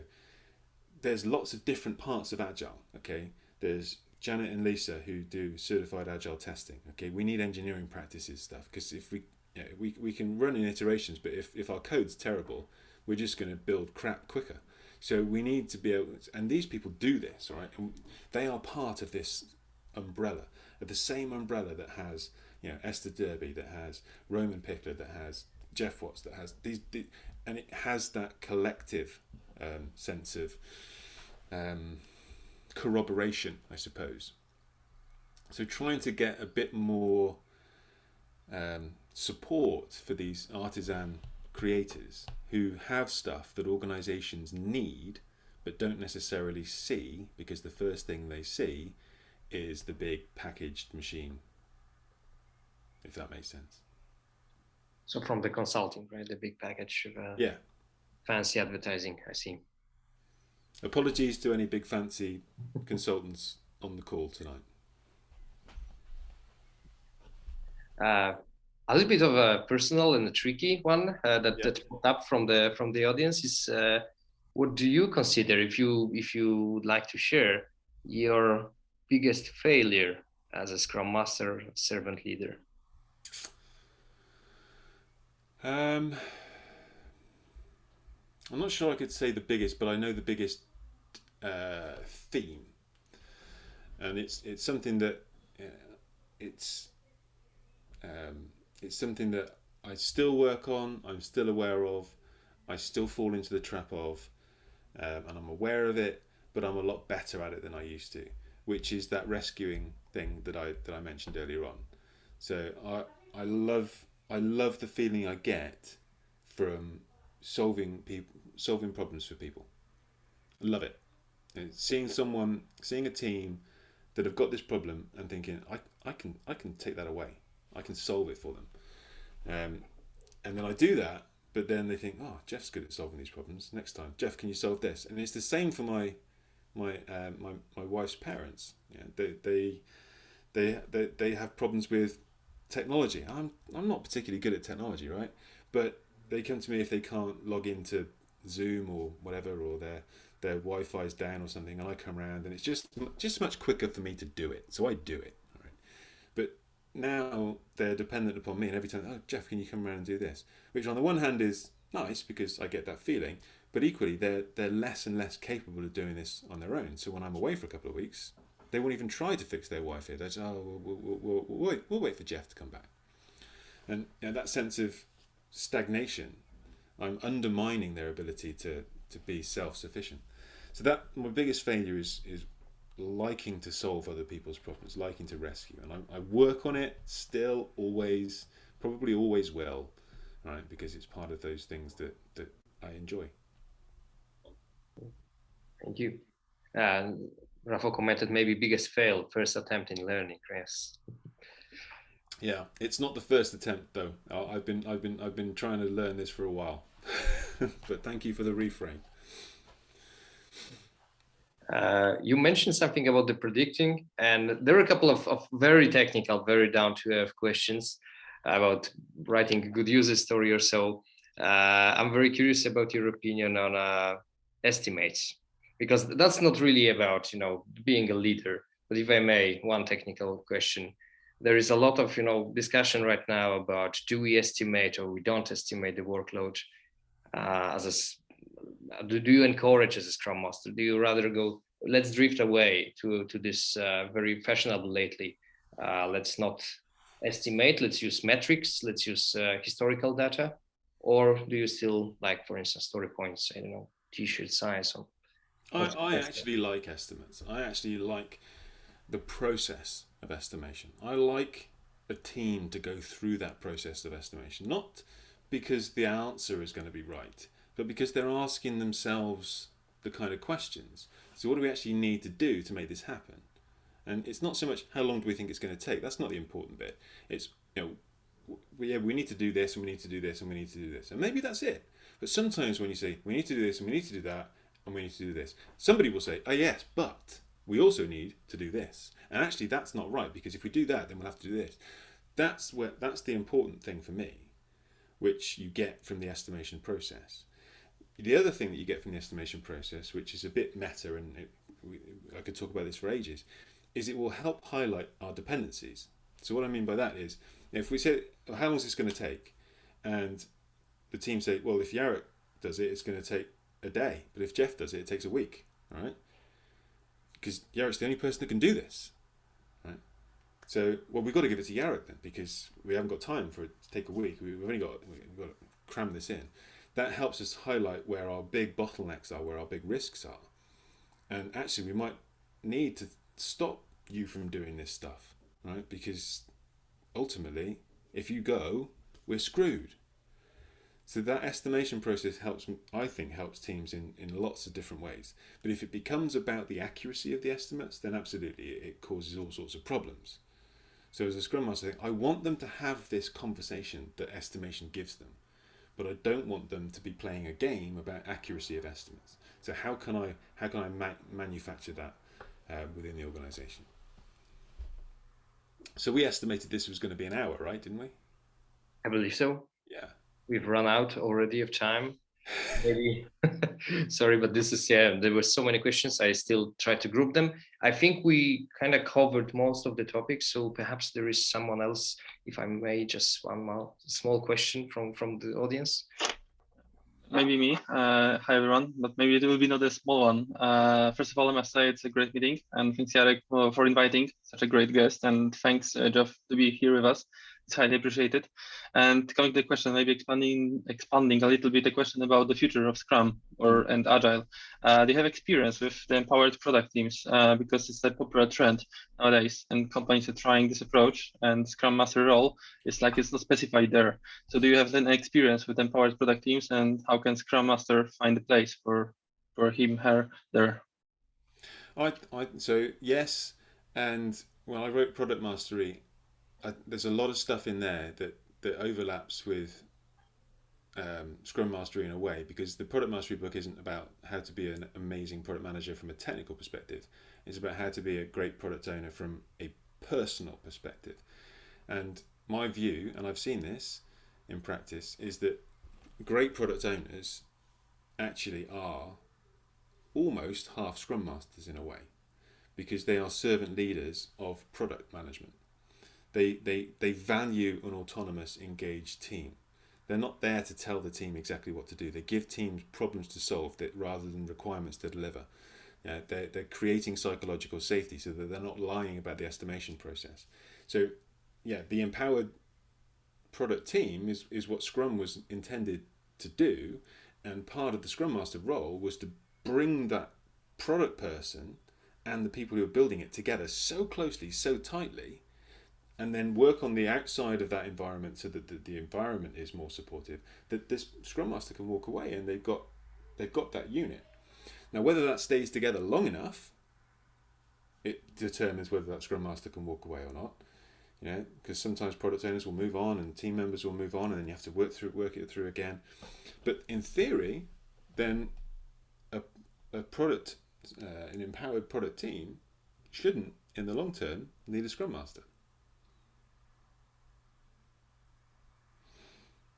there's lots of different parts of agile okay? There's Janet and Lisa who do certified agile testing. Okay, we need engineering practices stuff because if we yeah, we, we can run in iterations, but if, if our code's terrible, we're just going to build crap quicker. So we need to be able, to, and these people do this, right? And they are part of this umbrella, of the same umbrella that has, you know, Esther Derby, that has Roman Pichler, that has Geoff Watts, that has these, these and it has that collective um, sense of um, corroboration, I suppose. So trying to get a bit more um, support for these artisan creators who have stuff that organizations need but don't necessarily see because the first thing they see is the big packaged machine if that makes sense. So from the consulting right? The big package of uh, yeah. fancy advertising i see. Apologies to any big fancy consultants on the call tonight uh, a little bit of a personal and a tricky one uh, that yeah. that popped up from the from the audience is uh, what do you consider if you if you would like to share your biggest failure as a scrum master servant leader um i'm not sure i could say the biggest but i know the biggest uh, theme and it's it's something that uh, it's um, it's something that I still work on, I'm still aware of, I still fall into the trap of, um, and I'm aware of it, but I'm a lot better at it than I used to, which is that rescuing thing that I that I mentioned earlier on. So I I love I love the feeling I get from solving people solving problems for people. I love it. And seeing someone seeing a team that have got this problem and thinking I, I can I can take that away. I can solve it for them. Um, and then I do that, but then they think, oh, Geoff's good at solving these problems. Next time, Geoff, can you solve this? And it's the same for my my um, my my wife's parents. Yeah, they they they they they have problems with technology. I'm I'm not particularly good at technology, right? But they come to me if they can't log into Zoom or whatever, or their their Wi-Fi is down or something, and I come around, and it's just just much quicker for me to do it. So I do it now they're dependent upon me and every time oh geoff can you come around and do this? Which on the one hand is nice because i get that feeling but equally they're they're less and less capable of doing this on their own. So when i'm away for a couple of weeks they won't even try to fix their wi-fi they just oh we'll, we'll, we'll, we'll, wait, we'll wait for geoff to come back. And you know, that sense of stagnation i'm undermining their ability to to be self-sufficient. So that my biggest failure is is liking to solve other people's problems, liking to rescue. And I, I, work on it still, always, probably always will, right? Because it's part of those things that, that I enjoy. Thank you. Uh, Rafa commented maybe biggest fail, first attempt in learning, Chris. Yeah, it's not the first attempt though. I've been I've been I've been trying to learn this for a while. but thank you for the reframe. Uh, you mentioned something about the predicting, and there are a couple of, of very technical, very down to earth questions about writing a good user story or so. Uh, I'm very curious about your opinion on uh, estimates, because that's not really about you know being a leader, but if I may, one technical question. There is a lot of you know discussion right now about do we estimate or we don't estimate the workload uh, as a do, do you encourage as a scrum master? Do you rather go let's drift away to to this uh, very fashionable lately. Uh, let's not estimate let's use metrics let's use uh, historical data or do you still like for instance story points i don't know t-shirt size or I, I actually like estimates. I actually like the process of estimation. I like a team to go through that process of estimation not because the answer is going to be right but because they're asking themselves the kind of questions. So what do we actually need to do to make this happen? And it's not so much how long do we think it's going to take. That's not the important bit. It's you know, we, yeah, we need to do this and we need to do this and we need to do this, and maybe that's it. But sometimes when you say we need to do this and we need to do that and we need to do this, somebody will say, oh yes, but we also need to do this. And actually, that's not right because if we do that, then we'll have to do this. That's where that's the important thing for me, which you get from the estimation process. The other thing that you get from the estimation process, which is a bit meta, and it, we, I could talk about this for ages, is it will help highlight our dependencies. So what I mean by that is, if we say, well, how long is this going to take? And the team say, well, if Jarek does it, it's going to take a day. But if Geoff does it, it takes a week, right? Because Jarek's the only person that can do this, right? So, well, we've got to give it to Jarek then, because we haven't got time for it to take a week. We've only got, we've got to cram this in that helps us highlight where our big bottlenecks are, where our big risks are. And actually, we might need to stop you from doing this stuff, right? Because ultimately, if you go, we're screwed. So that estimation process helps, I think, helps teams in, in lots of different ways. But if it becomes about the accuracy of the estimates, then absolutely it causes all sorts of problems. So as a Scrum Master, I want them to have this conversation that estimation gives them but I don't want them to be playing a game about accuracy of estimates. So how can I how can I ma manufacture that uh, within the organisation? So we estimated this was going to be an hour, right? Didn't we? I believe so. Yeah. We've run out already of time maybe sorry but this is yeah there were so many questions i still try to group them i think we kind of covered most of the topics so perhaps there is someone else if i may just one more small question from from the audience. Maybe me. Uh, hi everyone but maybe it will be not a small one. Uh, first of all i must say it's a great meeting and thanks Jarek for inviting such a great guest and thanks uh, Geoff to be here with us it's highly appreciated. And coming to the question, maybe expanding expanding a little bit the question about the future of Scrum or and Agile. Uh, do you have experience with the empowered product teams? Uh, because it's a popular trend nowadays, and companies are trying this approach. And Scrum Master role is like it's not specified there. So do you have an experience with empowered product teams, and how can Scrum Master find a place for for him, her, there? I, I so yes, and when I wrote Product Mastery, I, there's a lot of stuff in there that that overlaps with um, Scrum Mastery in a way because the Product Mastery book isn't about how to be an amazing product manager from a technical perspective. It's about how to be a great product owner from a personal perspective. And my view, and I've seen this in practice, is that great product owners actually are almost half Scrum Masters in a way because they are servant leaders of product management. They, they, they value an autonomous, engaged team. They're not there to tell the team exactly what to do. They give teams problems to solve that rather than requirements to deliver. Yeah, they're, they're creating psychological safety so that they're not lying about the estimation process. So, yeah, the empowered product team is, is what Scrum was intended to do. And part of the Scrum Master role was to bring that product person and the people who are building it together so closely, so tightly, and then work on the outside of that environment so that the, the environment is more supportive that this scrum master can walk away and they've got they've got that unit. Now whether that stays together long enough it determines whether that scrum master can walk away or not you know because sometimes product owners will move on and team members will move on and then you have to work through work it through again. But in theory then a, a product uh, an empowered product team shouldn't in the long term need a scrum master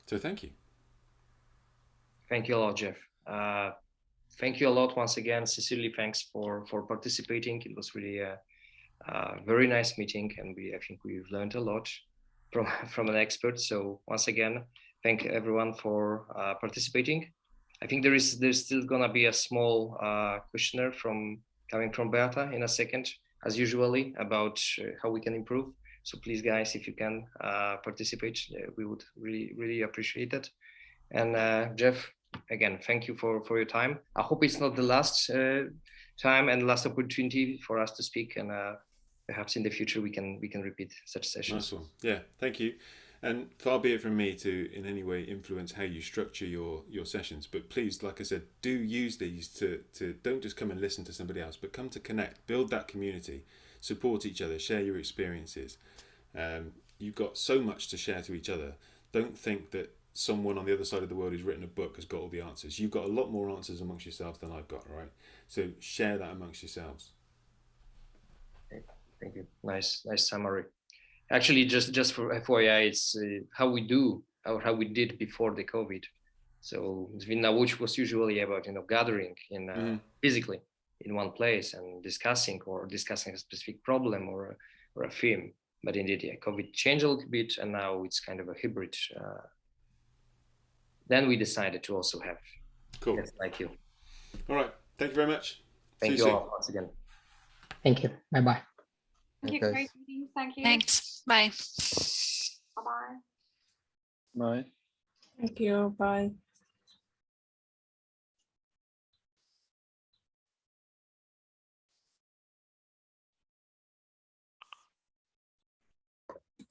So thank you. Thank you a lot, Geoff. Uh, thank you a lot once again. Sincerely, thanks for for participating. It was really a uh, very nice meeting, and we I think we've learned a lot from from an expert. So once again, thank everyone for uh, participating. I think there is there's still gonna be a small uh, questionnaire from coming from Beata in a second, as usually, about uh, how we can improve. So please, guys, if you can uh, participate, uh, we would really really appreciate it. And uh, Geoff, again, thank you for for your time. I hope it's not the last time and last opportunity for us to speak, and perhaps in the future we can we can repeat such sessions. Nice. Yeah, thank you. And far be it from me to in any way influence how you structure your your sessions. But please, like I said, do use these to to don't just come and listen to somebody else, but come to connect, build that community, support each other, share your experiences. Um, you've got so much to share to each other. Don't think that someone on the other side of the world who's written a book has got all the answers. You've got a lot more answers amongst yourselves than I've got, right? So share that amongst yourselves. Thank you. Nice, nice summary. Actually, just just for FYI, it's uh, how we do or how we did before the COVID. So Zvina, which was usually about you know gathering in uh, Mhm. physically in one place and discussing or discussing a specific problem or a, or a theme. But indeed, yeah, COVID changed a little bit, and now it's kind of a hybrid. Uh, then we decided to also have Cool. guests like you. All right. Thank you very much. Thank See you soon. all once again. Thank you. Bye bye. Thank you. Great meeting. Thank you. Thanks. Bye. Bye-bye. Bye. Thank you. Bye.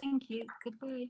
Thank you. Goodbye.